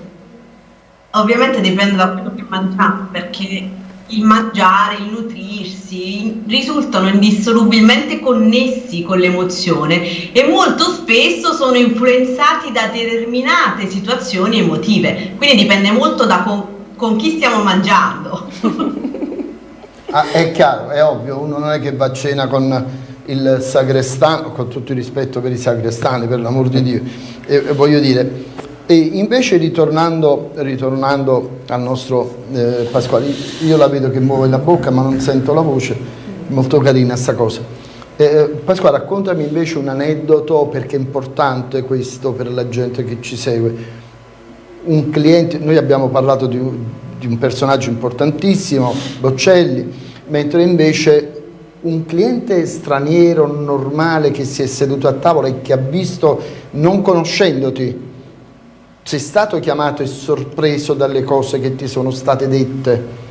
ovviamente dipende da quello che mangiamo perché il mangiare, il nutrirsi risultano indissolubilmente connessi con l'emozione e molto spesso sono influenzati da determinate situazioni emotive, quindi dipende molto da con, con chi stiamo mangiando. ah, è chiaro, è ovvio, uno non è che va a cena con il sagrestano, con tutto il rispetto per i sagrestani, per l'amor di Dio, e, e voglio dire, e invece ritornando, ritornando al nostro eh, Pasquale, io la vedo che muove la bocca ma non sento la voce, molto carina sta cosa. Eh, eh, Pasquale raccontami invece un aneddoto perché è importante questo per la gente che ci segue. Un cliente, noi abbiamo parlato di, di un personaggio importantissimo, Boccelli, mentre invece un cliente straniero normale che si è seduto a tavola e che ha visto, non conoscendoti, sei stato chiamato e sorpreso dalle cose che ti sono state dette?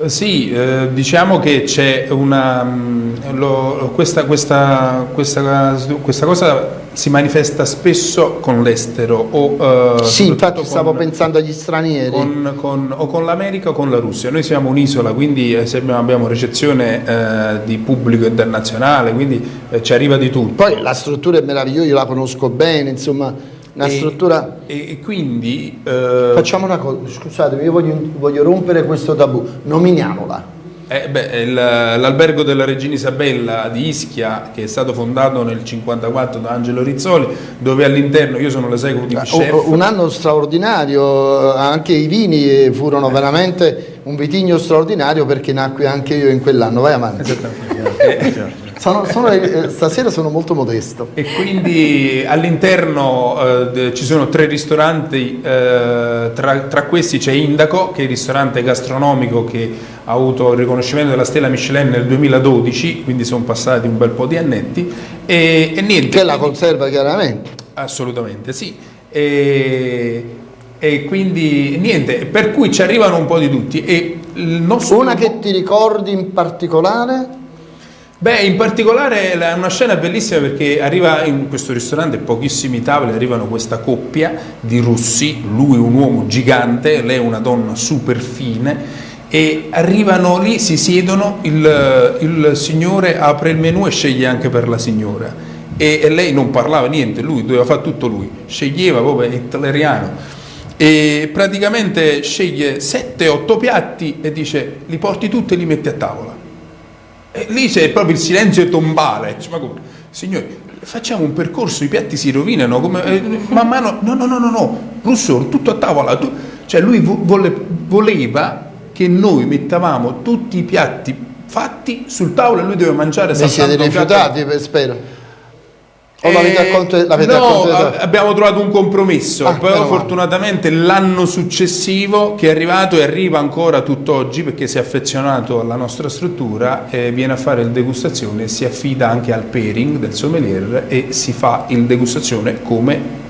Eh, sì, eh, diciamo che c'è una... Mm, lo, questa, questa, questa, questa, cosa si manifesta spesso con l'estero o... Eh, sì, infatti stavo con, pensando agli stranieri. Con, con, o con l'America o con la Russia. Noi siamo un'isola, quindi eh, abbiamo ricezione eh, di pubblico internazionale, quindi eh, ci arriva di tutto. Poi la struttura è meravigliosa, io la conosco bene, insomma una e, struttura... E, quindi... Eh... Facciamo una cosa, scusatemi, io voglio, voglio rompere questo tabù, nominiamola. Eh L'albergo della Regina Isabella di Ischia, che è stato fondato nel 1954 da Angelo Rizzoli, dove all'interno io sono l'esecutive chef. Un anno straordinario, anche i vini furono veramente un vitigno straordinario perché nacque anche io in quell'anno. Vai avanti. Sono, sono, eh, stasera sono molto modesto. E quindi all'interno eh, ci sono tre ristoranti, eh, tra, tra, questi c'è Indaco, che è il ristorante gastronomico che ha avuto il riconoscimento della stella Michelin nel 2012, quindi sono passati un bel po' di annetti. E, e niente. Che la conserva chiaramente. Assolutamente sì. E, e quindi niente, per cui ci arrivano un po' di tutti. E Una che ti ricordi in particolare? Beh, in particolare è una scena bellissima perché arriva in questo ristorante, pochissimi tavoli, arrivano questa coppia di russi, lui un uomo gigante, lei una donna super fine e arrivano lì, si siedono, il, il signore apre il menù e sceglie anche per la signora. E, e lei non parlava niente, lui doveva fare tutto lui, sceglieva proprio hitleriano. E praticamente sceglie 7-8 piatti e dice li porti tutti e li metti a tavola e lì c'è proprio il silenzio tombale. Ma come? Signori, facciamo un percorso, i piatti si rovinano, come, eh, man mano, no, no, no, no, no, Rousseau, tutto a tavola, tu, cioè lui vole, voleva che noi mettavamo tutti i piatti fatti sul tavolo e lui doveva mangiare Vi siete rifiutati, spero. O l'avete eh, acconte, no, abbiamo trovato un compromesso, ah, però fortunatamente l'anno successivo che è arrivato e arriva ancora tutt'oggi perché si è affezionato alla nostra struttura, eh, viene a fare il degustazione, si affida anche al pairing del sommelier e si fa il degustazione come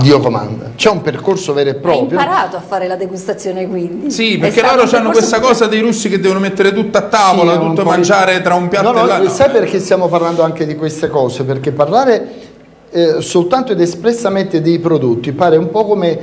Dio comanda. C'è un percorso vero e proprio. Hai imparato a fare la degustazione quindi? Sì, perché loro hanno questa cosa dei russi che devono mettere tutto a tavola, sì, tutto mangiare di... tra un piatto no, no, e l'altro. Sai perché stiamo parlando anche di queste cose? Perché parlare eh, soltanto ed espressamente dei prodotti pare un po' come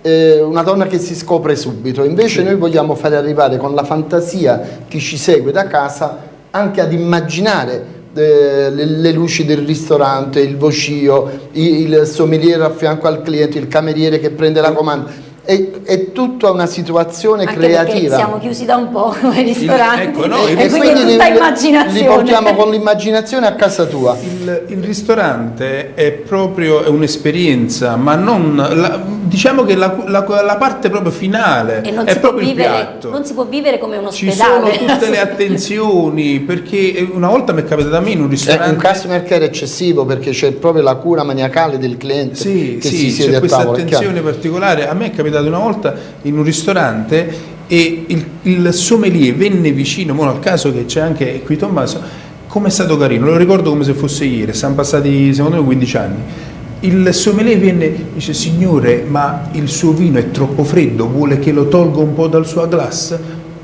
eh, una donna che si scopre subito, invece sì. noi vogliamo fare arrivare con la fantasia chi ci segue da casa anche ad immaginare eh, le, le, luci del ristorante, il vocio, il sommelier a fianco al cliente, il cameriere che prende la comanda. È, è, tutta una situazione Anche creativa. siamo chiusi da un po' come ristoranti ecco, no, e quindi è tutta li, immaginazione. Li portiamo con l'immaginazione a casa tua. Il, il ristorante è proprio un'esperienza, ma non la, diciamo che la, la, la, parte proprio finale è proprio vivere, il piatto. Non si può vivere come un ospedale. Ci sono tutte le attenzioni, perché una volta mi è capitato a me in un ristorante... È un customer care eccessivo perché c'è proprio la cura maniacale del cliente sì, che sì, si siede c'è questa tavola, attenzione particolare. A me è capitato una volta in un ristorante e il, il sommelier venne vicino, al caso che c'è anche qui Tommaso, come è stato carino, lo ricordo come se fosse ieri, sono passati secondo me 15 anni il sommelier viene e dice signore ma il suo vino è troppo freddo, vuole che lo tolga un po' dal suo glass?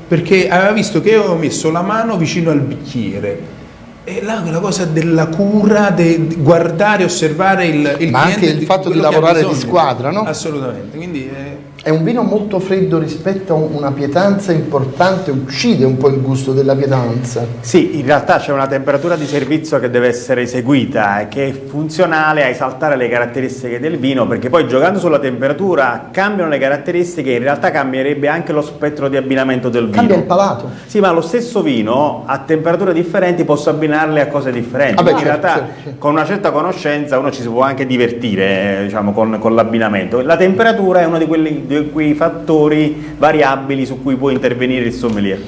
Perché aveva visto che io avevo messo la mano vicino al bicchiere e là quella cosa della cura, di guardare, osservare il, il Ma anche il fatto di lavorare di squadra, no? Assolutamente, quindi... Eh, è un vino molto freddo rispetto a una pietanza importante, uccide un po' il gusto della pietanza. Sì, in realtà c'è una temperatura di servizio che deve essere eseguita e che è funzionale a esaltare le caratteristiche del vino, perché poi giocando sulla temperatura cambiano le caratteristiche, in realtà cambierebbe anche lo spettro di abbinamento del vino. Cambia il palato. Sì, ma lo stesso vino a temperature differenti posso abbinarle a cose differenti. Vabbè, in certo, realtà certo, certo. con una certa conoscenza uno ci si può anche divertire diciamo, con, con l'abbinamento. La temperatura è uno di quelli di quei fattori variabili su cui può intervenire il sommelier.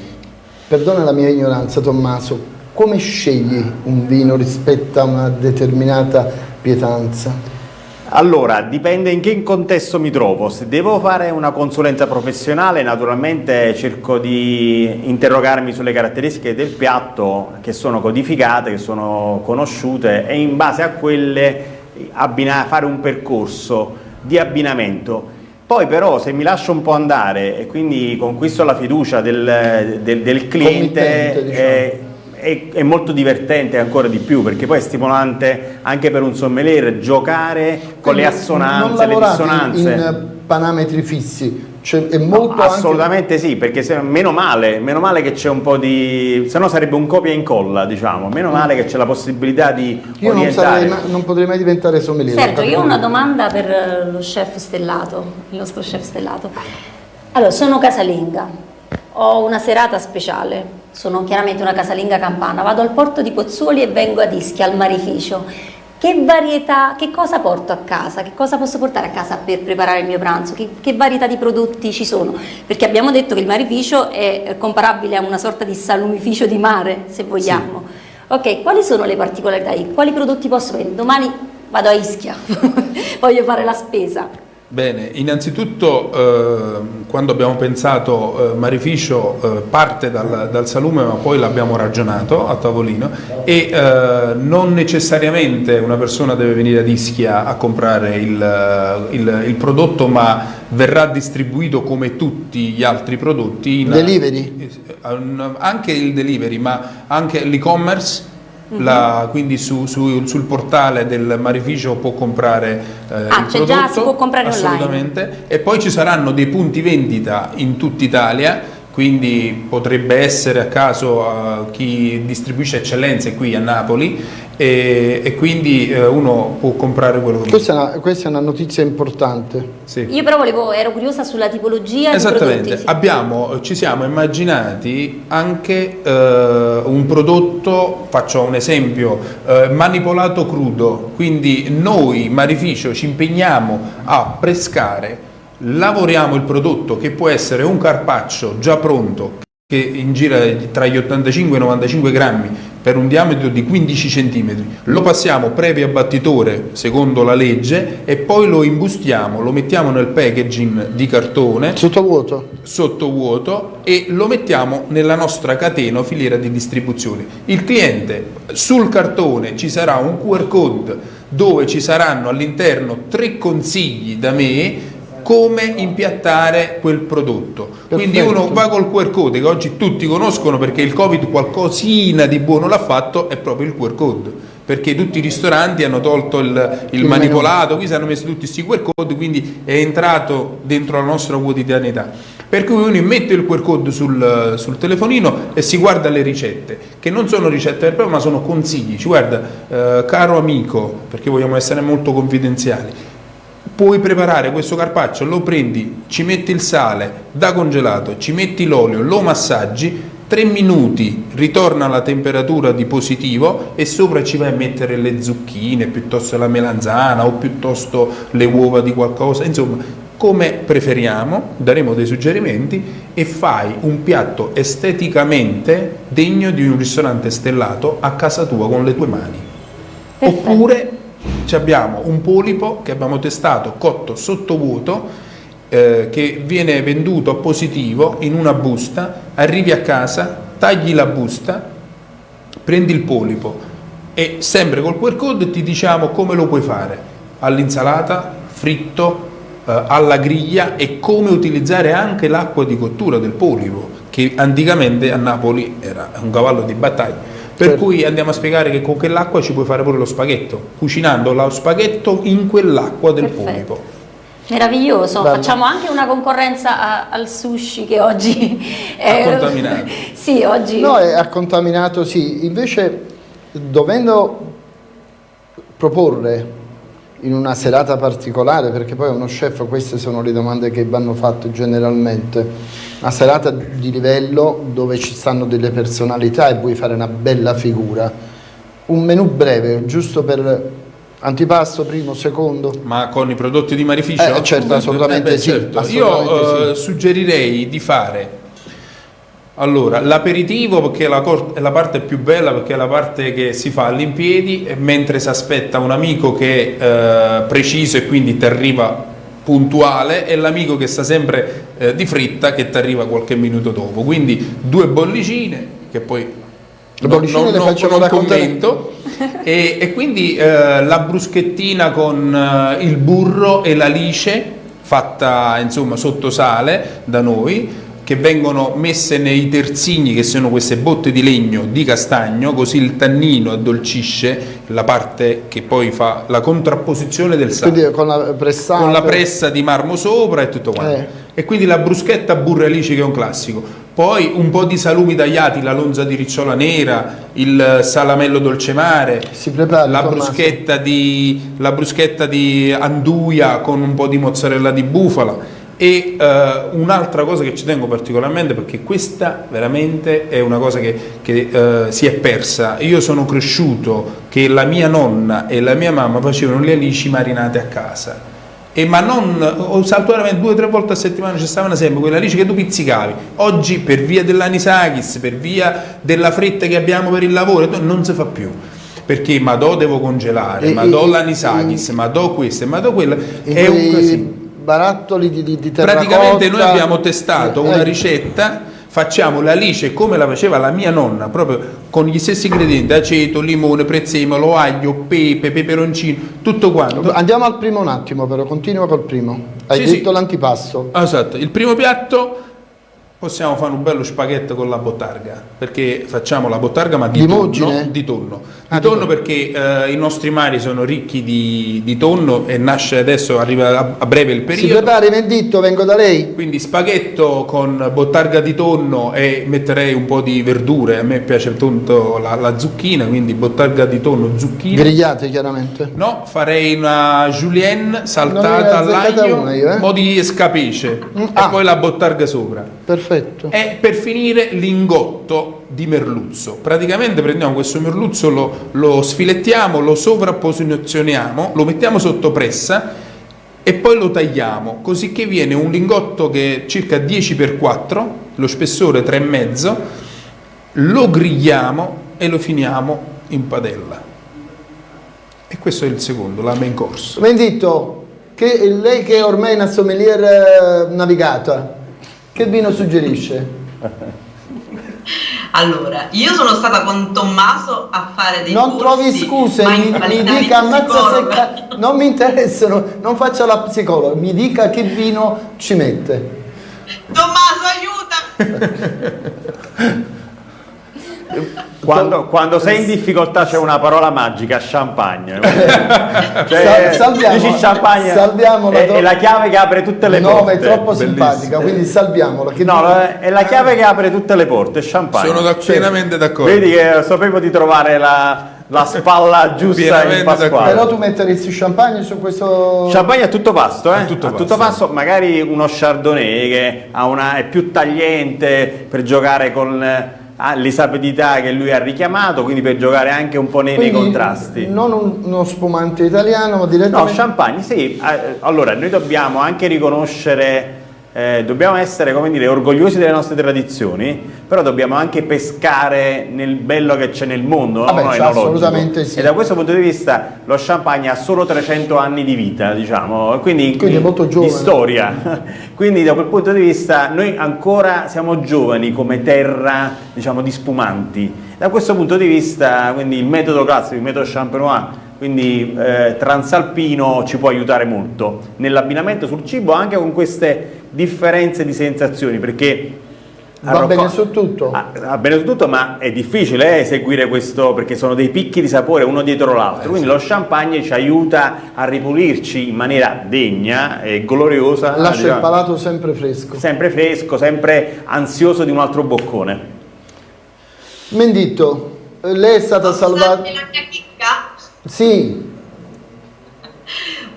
Perdona la mia ignoranza Tommaso, come scegli un vino rispetto a una determinata pietanza? Allora, dipende in che contesto mi trovo. Se devo fare una consulenza professionale, naturalmente cerco di interrogarmi sulle caratteristiche del piatto che sono codificate, che sono conosciute e in base a quelle fare un percorso di abbinamento. Poi però se mi lascio un po' andare e quindi conquisto la fiducia del, del, del cliente diciamo. è, è, è, molto divertente ancora di più perché poi è stimolante anche per un sommelier giocare con quindi le assonanze, le dissonanze. in parametri fissi, cioè, è molto no, assolutamente anche... sì, perché se, meno male, meno male che c'è un po' di... se no sarebbe un copia e incolla, diciamo, meno mm. male che c'è la possibilità di Io non, sarei, non, potrei mai diventare sommelier. Sergio, io ho una domanda per eh, lo chef stellato, il nostro chef stellato. Allora, sono casalinga, ho una serata speciale, sono chiaramente una casalinga campana, vado al porto di Pozzuoli e vengo ad Ischia, al marificio che varietà, che cosa porto a casa, che cosa posso portare a casa per preparare il mio pranzo, che, che varietà di prodotti ci sono, perché abbiamo detto che il marificio è comparabile a una sorta di salumificio di mare, se vogliamo. Sì. Ok, quali sono le particolarità? Quali prodotti posso vendere? Domani vado a Ischia, voglio fare la spesa. Bene, innanzitutto eh, quando abbiamo pensato eh, Marificio eh, parte dal, dal, salume ma poi l'abbiamo ragionato a tavolino e eh, non necessariamente una persona deve venire ad Ischia a comprare il, il, il, prodotto ma verrà distribuito come tutti gli altri prodotti. In, delivery? Eh, anche il delivery ma anche l'e-commerce la, quindi su, su, sul portale del Marificio può comprare eh, ah, il prodotto, già, si può comprare assolutamente, online. e poi ci saranno dei punti vendita in tutta Italia quindi potrebbe essere a caso a chi distribuisce eccellenze qui a Napoli e, e quindi eh, uno può comprare quello che questa vuole. È una, questa è una notizia importante. Sì. Io però volevo, ero curiosa sulla tipologia Esattamente, di prodotti. Abbiamo, ci siamo immaginati anche eh, un prodotto, faccio un esempio, manipolato crudo, quindi noi Marificio ci impegniamo a pescare lavoriamo il prodotto che può essere un carpaccio già pronto che in gira tra gli 85 e i 95 grammi per un diametro di 15 cm, lo passiamo previo abbattitore secondo la legge e poi lo imbustiamo, lo mettiamo nel packaging di cartone. Sottovuoto sottovuoto e lo mettiamo nella nostra catena o filiera di distribuzione. Il cliente sul cartone ci sarà un QR code dove ci saranno all'interno tre consigli da me come impiattare quel prodotto. Perfetto. Quindi uno va col QR code che oggi tutti conoscono perché il Covid qualcosina di buono l'ha fatto, è proprio il QR code perché tutti i ristoranti hanno tolto il, il manipolato, qui si hanno messo tutti questi QR code, quindi è entrato dentro la nostra quotidianità. Per cui uno mette il QR code sul, sul telefonino e si guarda le ricette, che non sono ricette per ma sono consigli. Ci guarda, eh, caro amico, perché vogliamo essere molto confidenziali, puoi preparare questo carpaccio, lo prendi, ci metti il sale da congelato, ci metti l'olio, lo massaggi, 3 minuti ritorna alla temperatura di positivo e sopra ci vai a mettere le zucchine, piuttosto la melanzana o piuttosto le uova di qualcosa, insomma come preferiamo, daremo dei suggerimenti e fai un piatto esteticamente degno di un ristorante stellato a casa tua con le tue mani. Perfetto. Oppure abbiamo un polipo che abbiamo testato cotto sottovuoto eh, che viene venduto positivo in una busta, arrivi a casa, tagli la busta, prendi il polipo e sempre col QR code ti diciamo come lo puoi fare. All'insalata, fritto, eh, alla griglia e come utilizzare anche l'acqua di cottura del polipo che anticamente a Napoli era un cavallo di battaglia per certo. cui andiamo a spiegare che con quell'acqua ci puoi fare pure lo spaghetto, cucinando lo spaghetto in quell'acqua del Perfetto. polipo. Meraviglioso, Bello. facciamo anche una concorrenza a, al sushi che oggi è contaminato. sì, oggi... No, è contaminato, sì. Invece, dovendo proporre in una serata particolare, perché poi uno chef, queste sono le domande che vanno fatte generalmente, una serata di livello dove ci stanno delle personalità e vuoi fare una bella figura, un menù breve, giusto per antipasto, primo, secondo. Ma con i prodotti di Marificio? Eh, certo, assolutamente, eh beh, sì, certo. assolutamente Io sì. suggerirei di fare allora, l'aperitivo perché è la, è la, parte più bella, perché è la parte che si fa all'impiedi, mentre si aspetta un amico che è eh, preciso e quindi ti arriva puntuale e l'amico che sta sempre eh, di fritta che ti arriva qualche minuto dopo. Quindi due bollicine che poi le bollicine non, le facciamo non commento. E, e, quindi eh, la bruschettina con eh, il burro e la lice fatta insomma sotto sale da noi che vengono messe nei terzini che sono queste botte di legno di castagno così il tannino addolcisce la parte che poi fa la contrapposizione del sale quindi con la, pressata. con la pressa di marmo sopra e tutto quanto eh. e quindi la bruschetta burro alice che è un classico poi un po' di salumi tagliati, la lonza di ricciola nera, il salamello dolcemare, la bruschetta, di, la bruschetta di anduia con un po' di mozzarella di bufala e uh, un'altra cosa che ci tengo particolarmente perché questa veramente è una cosa che, che uh, si è persa. Io sono cresciuto che la mia nonna e la mia mamma facevano le alici marinate a casa. E ma non saltuariamente due o tre volte a settimana ci stavano sempre quella alice che tu pizzicavi. Oggi per via dell'anisakis per via della fretta che abbiamo per il lavoro non si fa più. Perché ma do devo congelare e, ma do l'anisakis ma do questo e ma do quello è un casino barattoli di, di, di terracotta praticamente noi abbiamo testato una ricetta facciamo l'alice come la faceva la mia nonna, proprio con gli stessi ingredienti, aceto, limone, prezzemolo, aglio, pepe, peperoncino, tutto quanto. Andiamo al primo un attimo però, continua col primo. Hai sì, detto sì. l'antipasto. Esatto, il primo piatto possiamo fare un bello spaghetto con la bottarga perché facciamo la bottarga ma di, tonno, di tonno, ah, di tonno perché eh, i nostri mari sono ricchi di, di, tonno e nasce adesso arriva a, a breve il periodo. Si prepari Menditto vengo da lei. Quindi spaghetto con bottarga di tonno e metterei un po' di verdure. A me piace tanto la, la zucchina quindi bottarga di tonno zucchina. Grigliate chiaramente. No farei una julienne saltata all'aglio un eh? po' di escapice mm, ah. e poi la bottarga sopra. Perfetto Perfetto. E per finire l'ingotto di merluzzo. Praticamente prendiamo questo merluzzo, lo, lo sfilettiamo, lo sovrapposizioniamo, lo mettiamo sotto pressa e poi lo tagliamo, così che viene un lingotto che è circa 10x4, lo spessore 3,5, lo grigliamo e lo finiamo in padella. E questo è il secondo, la main course. Bendito, che lei che ormai è una sommelier eh, navigata, che vino suggerisce? Allora, io sono stata con Tommaso a fare dei Non trovi scuse, mi, mi dica ammazza secca, non mi interessano, non faccia la psicologa, mi dica che vino ci mette. Tommaso, aiuta! Quando, quando, sei in difficoltà c'è una parola magica, champagne. cioè, salviamo, dici champagne salviamo è, è, la chiave che apre tutte le no, porte. No, ma è troppo Bellissimo. simpatica, quindi salviamola. no, è la chiave che apre tutte le porte, champagne. Sono da, pienamente d'accordo. Vedi che sapevo di trovare la, la spalla giusta in Pasquale. Però tu metteresti champagne su questo... Champagne a tutto pasto, eh? A tutto, a tutto pasto, magari uno chardonnay che una, è più tagliente per giocare con l'esapidità che lui ha richiamato, quindi per giocare anche un po' nei, nei contrasti. Non un, uno spumante italiano, ma direttamente... No, champagne, sì. Eh, allora, noi dobbiamo anche riconoscere eh, dobbiamo essere come dire, orgogliosi delle nostre tradizioni, però dobbiamo anche pescare nel bello che c'è nel mondo, Vabbè, no? assolutamente sì. E da questo punto di vista lo champagne ha solo 300 anni di vita, diciamo, quindi, quindi è molto giovane. di storia. quindi da quel punto di vista noi ancora siamo giovani come terra, diciamo, di spumanti. Da questo punto di vista, quindi il metodo classico, il metodo champenois, quindi eh, transalpino ci può aiutare molto nell'abbinamento sul cibo anche con queste differenze di sensazioni perché Va bene su tutto. Va bene su tutto, ma è difficile eh, eseguire questo perché sono dei picchi di sapore uno dietro l'altro. Eh, Quindi sì. lo champagne ci aiuta a ripulirci in maniera degna e gloriosa. Lascia il palato sempre fresco. Sempre fresco, sempre ansioso di un altro boccone. Menditto, lei è stata salvata. La mia chicca? Sì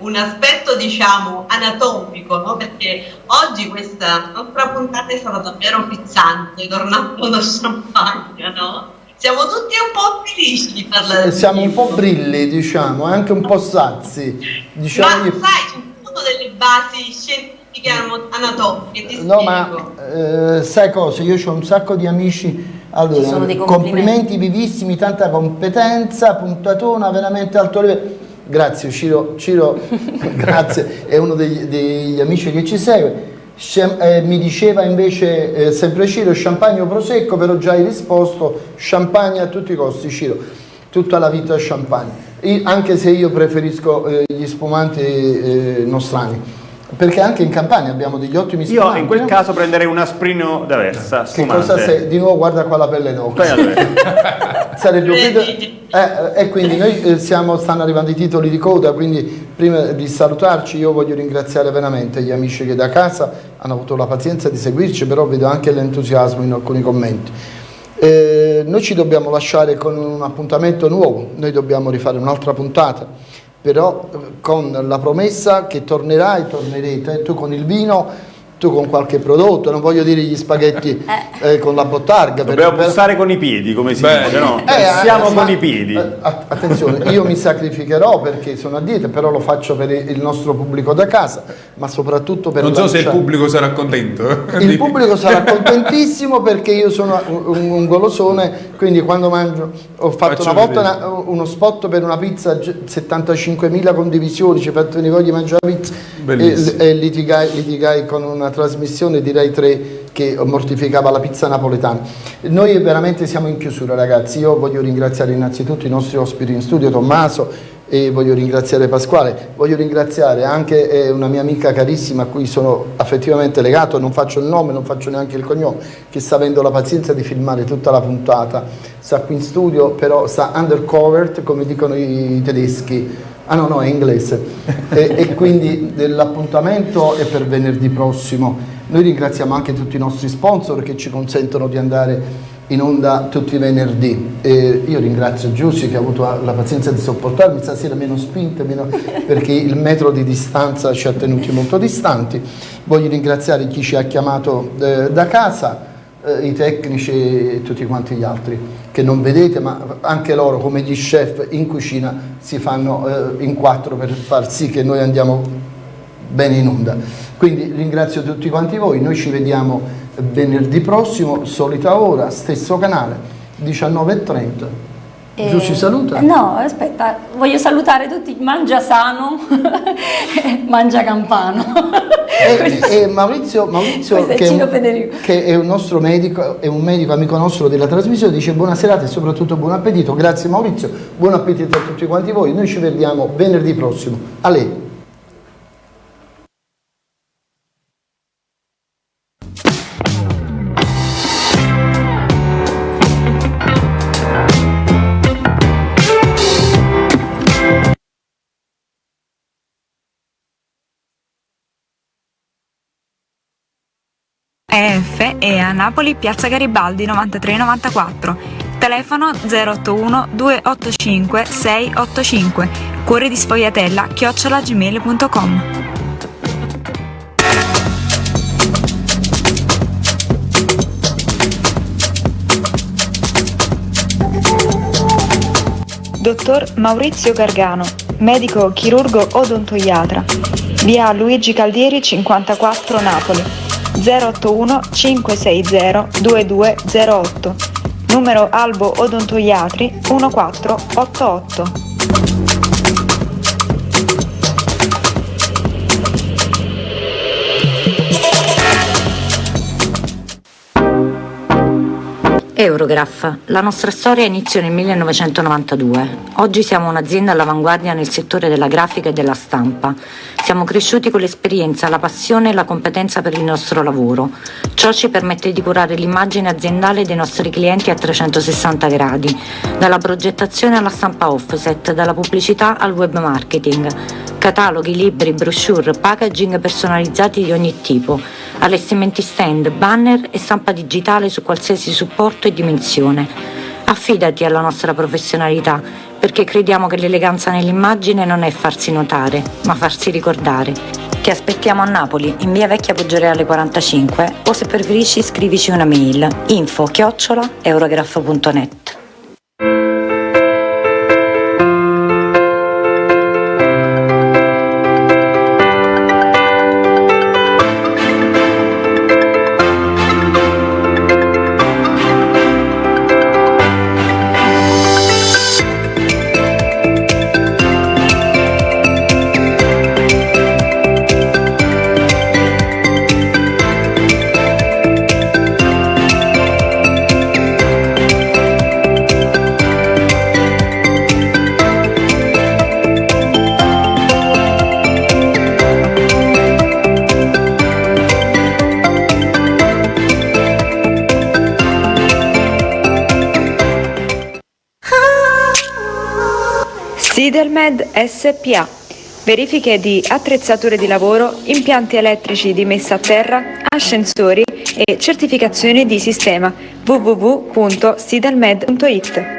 un aspetto diciamo anatomico, no? perché oggi questa nostra puntata è stata davvero pizzante, tornando da champagne, no? Siamo tutti un po' felici di parlare sì, Siamo un po' brilli, diciamo, anche un po' sazi. Diciamo ma sai, ci sono delle basi scientifiche anatomiche, ti No, spiego. ma eh, sai cosa? Io ho un sacco di amici allora, complimenti. complimenti vivissimi, tanta competenza, puntatona, veramente alto livello. Grazie Ciro, Ciro grazie, è uno degli, degli, amici che ci segue. Eh, mi diceva invece eh, sempre Ciro, champagne o prosecco, però già hai risposto, champagne a tutti i costi Ciro, tutta la vita champagne, io, anche se io preferisco eh, gli spumanti eh, nostrani perché anche in Campania abbiamo degli ottimi spumanti. Io in quel no? caso prenderei un asprino diversa, spumante. Che cosa sei? Di nuovo guarda qua la pelle d'oca. Sarebbe un eh, e quindi noi eh, siamo, stanno arrivando i titoli di coda, quindi prima di salutarci io voglio ringraziare veramente gli amici che da casa hanno avuto la pazienza di seguirci, però vedo anche l'entusiasmo in alcuni commenti. Eh, noi ci dobbiamo lasciare con un appuntamento nuovo, noi dobbiamo rifare un'altra puntata, però eh, con la promessa che tornerai, tornerete, tu con il vino tu con qualche prodotto, non voglio dire gli spaghetti eh. Eh, con la bottarga. Dobbiamo per, bussare con i piedi, come si Beh, dice, no? Eh, Siamo con i piedi. attenzione, io mi sacrificherò perché sono a dieta, però lo faccio per il nostro pubblico da casa, ma soprattutto per... Non so se il pubblico sarà contento. Il pubblico sarà contentissimo perché io sono un, un golosone, quindi quando mangio... Ho fatto Faccio una volta una, uno spot per una pizza, 75.000 condivisioni, ci ho fatto venire voglia di mangiare la pizza e, e litigai, litigai con una trasmissione di Rai 3 che mortificava la pizza napoletana. Noi veramente siamo in chiusura ragazzi, io voglio ringraziare innanzitutto i nostri ospiti in studio, Tommaso e voglio ringraziare Pasquale, voglio ringraziare anche eh, una mia amica carissima a cui sono affettivamente legato, non faccio il nome, non faccio neanche il cognome, che sta avendo la pazienza di filmare tutta la puntata, sta qui in studio, però sta undercover come dicono i tedeschi, Ah no, no, è inglese. e, e quindi l'appuntamento è per venerdì prossimo. Noi ringraziamo anche tutti i nostri sponsor che ci consentono di andare in onda tutti i venerdì. E io ringrazio Giussi che ha avuto la pazienza di sopportarmi, stasera meno spinte, meno, perché il metro di distanza ci ha tenuti molto distanti. Voglio ringraziare chi ci ha chiamato eh, da casa eh, i tecnici e tutti quanti gli altri che non vedete ma anche loro come gli chef in cucina si fanno eh, in quattro per far sì che noi andiamo bene in onda. Quindi ringrazio tutti quanti voi noi ci vediamo venerdì prossimo solita ora stesso canale 19.30 e... Giù saluta? No, aspetta, voglio salutare tutti, mangia sano, mangia campano. E, e Maurizio, Maurizio che, è un, che, è un, nostro medico, è un medico amico nostro della trasmissione, dice buona serata e soprattutto buon appetito. Grazie Maurizio, buon appetito a tutti quanti voi. Noi ci vediamo venerdì prossimo. A lei. EF e a Napoli Piazza Garibaldi 9394. Telefono 081 285 685. Cuore di sfogliatella chiocciolagmail.com. Dottor Maurizio Gargano, medico chirurgo odontoiatra. Via Luigi Caldieri 54 Napoli 081 560 2208, numero Albo Odontoiatri 1488. Eurograph. La nostra storia inizia nel 1992. Oggi siamo un'azienda all'avanguardia nel settore della grafica e della stampa. Siamo cresciuti con l'esperienza, la passione e la competenza per il nostro lavoro. Ciò ci permette di curare l'immagine aziendale dei nostri clienti a 360 gradi, dalla progettazione alla stampa offset, dalla pubblicità al web marketing. Cataloghi, libri, brochure, packaging personalizzati di ogni tipo allestimenti stand, banner e stampa digitale su qualsiasi supporto e dimensione. Affidati alla nostra professionalità, perché crediamo che l'eleganza nell'immagine non è farsi notare, ma farsi ricordare. Ti aspettiamo a Napoli, in via Vecchia Poggioreale 45, o se preferisci scrivici una mail info chiocciola eurograph.net. Sidelmed SPA. Verifiche di attrezzature di lavoro, impianti elettrici di messa a terra, ascensori e certificazioni di sistema www.sidelmed.it.